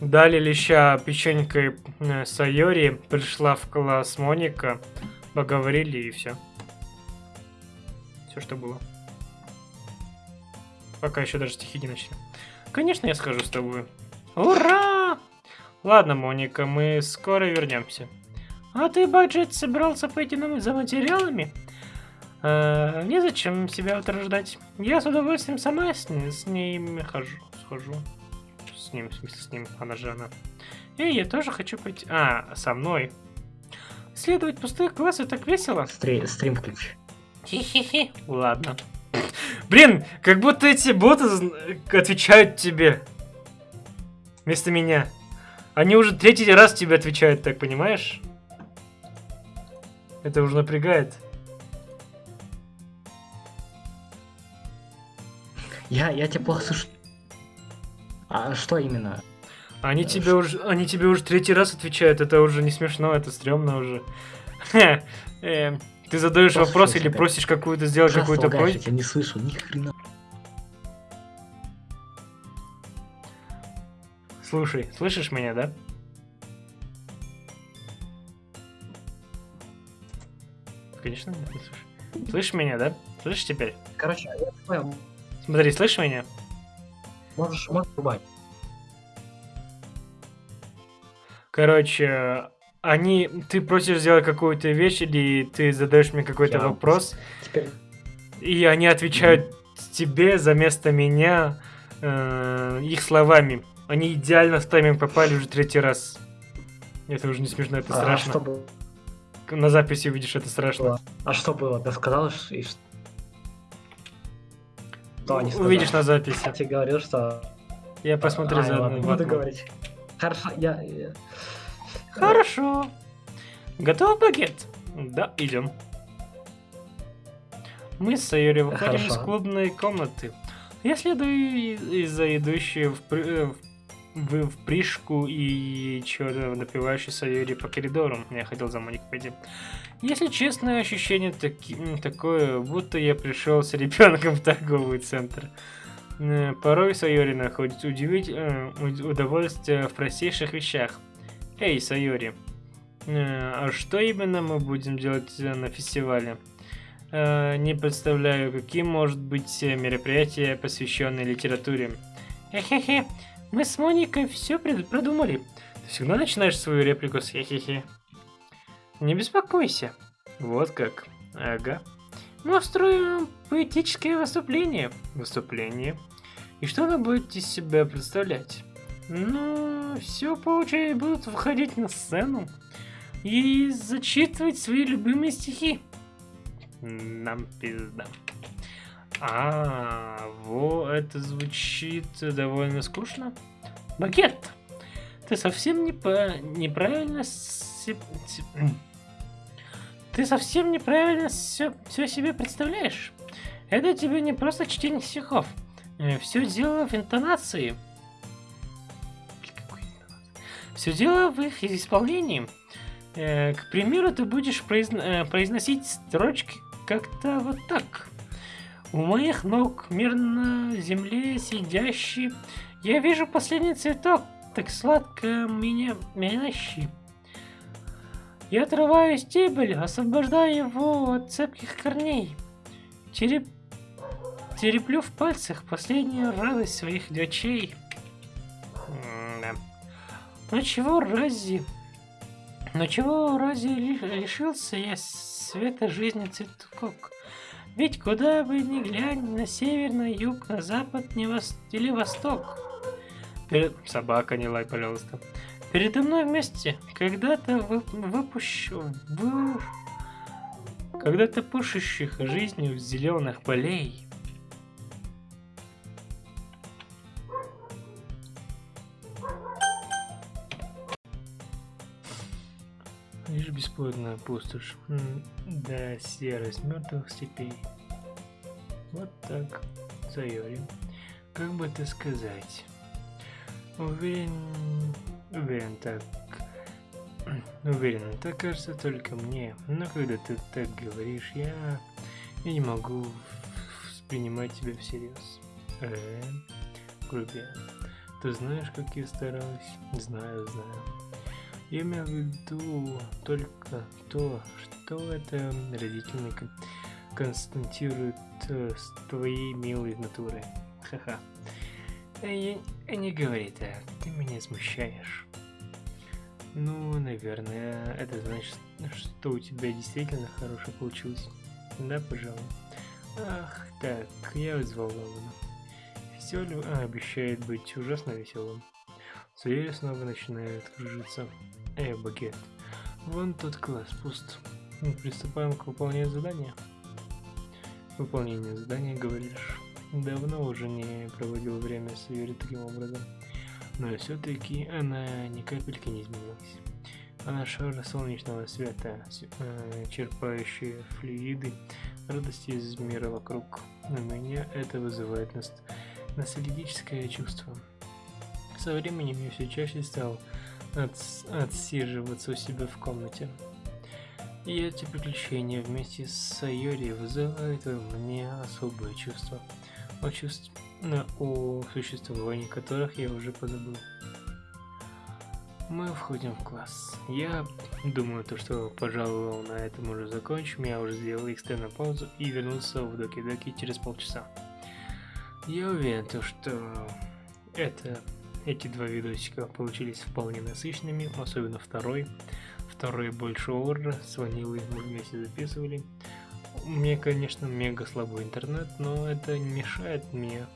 Дали леща печенькой э, Сайори, пришла в класс Моника, поговорили и все. Все, что было. Пока еще даже стихи не начали. Конечно, я схожу с тобой. Ура! Ладно, Моника, мы скоро вернемся. А ты, Баджет, собирался пойти за материалами? Э, незачем себя утруждать. Я с удовольствием сама с, с ними хожу. Схожу. С ним, в смысле, с ним. Она же она. Эй, я тоже хочу пойти. А, со мной. Следовать пустых глаз так весело. Стри- стрим включи. Хи-хи-хи. Ладно. Блин, как будто эти боты отвечают тебе. Вместо меня. Они уже третий раз тебе отвечают, так понимаешь? Это уже напрягает. Я, я тебя плохо слышу. А что именно? Они Да, тебе ш- уже, они тебе уже третий раз отвечают. Это уже не смешно, это стрёмно уже. Эм, Ты задаешь Послушай вопрос или просишь какую-то сделать какую-то я просьбу? тебя не слышу, ни хрена. Слушай, слышишь меня, да? Конечно, не слышу. Слышишь меня, да? Слышишь теперь? Короче, я понял. Смотри, слышишь меня? Можешь, можешь рубать. Короче, они... Ты просишь сделать какую-то вещь, или ты задаешь мне какой-то Я- вопрос, Теперь и они отвечают тебе за место меня э, их словами. Они идеально с тайминг попали уже третий раз. Это уже не смешно, это а, страшно. что было? На записи увидишь, это страшно. А что было? Ты сказал, и ш- Что они сказали? Увидишь на записи. Я тебе говорил, что... Я посмотрю Ай, за ладно, буду говорить. Хорошо, я... Хорошо. Готов багет? Да, идем. Мы с Сайори выходим из Хорошо. клубной комнаты. Я следую из-за идущей в, при- э, в, в пришку и чего-то напивающей Сайори по коридору. Я хотел за Моникой пойти. Если честно, ощущение таки- такое, будто я пришел с ребенком в торговый центр. Э, Порой Сайори находит удивить, э, уд- удовольствие в простейших вещах. Эй, Сайори, э, а что именно мы будем делать на фестивале? Не представляю, каким может быть мероприятие, посвященное литературе. Хе-хе-хе, мы с Моникой все продумали. Ты всегда начинаешь свою реплику с хе-хе-хе. Не беспокойся. Вот как. Ага. Мы устроим поэтическое выступление. Выступление. И что оно будет из себя представлять? Ну, все получается будут выходить на сцену и зачитывать свои любимые стихи. Нам пизда. А, во, это звучит довольно скучно. Багет, ты совсем не по- неправильно. Ты совсем неправильно все, себе представляешь. Это тебе не просто чтение стихов. Все дело в интонации. Все дело в их исполнении. Э, К примеру, ты будешь произн- э, произносить строчки как-то вот так. У моих ног мир на земле сидящий. Я вижу последний цветок, так сладко меня мящий. Я отрываю стебель, освобождаю его от цепких корней. Тереп... Тереплю в пальцах последнюю радость своих дочей. М-да. Ну чего рази... Ну чего рази ли- лишился я света жизни цветок? Ведь куда бы ни глянь, на север, на юг, на запад, не вос... или восток. Перед... Собака, не лай, пожалуйста. Передо мной вместе когда-то вы... выпущу... Вы... Когда-то пышущих жизнью зеленых полей. Лишь бесплодная пустошь. Да, серость мертвых степей. Вот так, Сайори. Как бы это сказать? Уверен... Уверен так... Уверен, так кажется только мне. Но когда ты так говоришь, я... Я не могу воспринимать тебя всерьез. Э, грубиян. Ты знаешь, как я стараюсь? Знаю, знаю. Я имею в виду только то, что это родительный кон- константирует э, с твоей милой натуры. Ха-ха. Э, не говори так, ты меня смущаешь. Ну, наверное, это значит, что у тебя действительно хорошо получилось. Да, пожалуй. Ах, так, я взволнован. Фестиваль а, обещает быть ужасно веселым. Звери снова начинают кружиться. Эй, багет. Вон тот класс пуст. Приступаем к выполнению задания. Выполнение задания, говоришь. Давно уже не проводил время с Юри таким образом. Но все-таки она ни капельки не изменилась. Она шар солнечного света, э, черпающая флюиды радости из мира вокруг. У меня это вызывает ност ностальгическое чувство. Со временем я все чаще стал отс отсиживаться у себя в комнате. И эти приключения вместе с Сайори вызывают во мне особое чувство. О, чувств... о существовании которых я уже позабыл. Мы входим в класс. Я думаю, то, что, пожалуй, на этом уже закончим. Я уже сделал экстренную паузу и вернулся в Доки-Доки через полчаса. Я уверен, то, что это, эти два видосика получились вполне насыщенными, особенно второй. Второй больше орра, с ванилой мы вместе записывали. Меня, конечно, мега слабый интернет, но это не мешает мне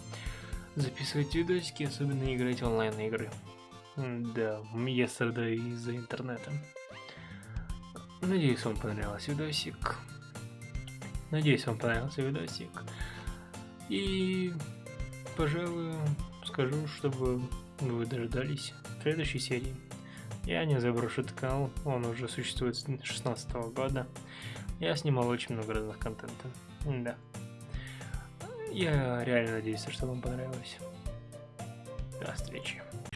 записывать видосики, особенно играть онлайн игры. Да, я страдаю из-за интернета. Надеюсь, вам понравился видосик. Надеюсь, вам понравился видосик. И, пожалуй, скажу, чтобы вы дождались следующей серии. Я не заброшу этот канал, он уже существует с 2016 года. Я снимал очень много разных контента. Да. Я реально надеюсь, что вам понравилось. До встречи.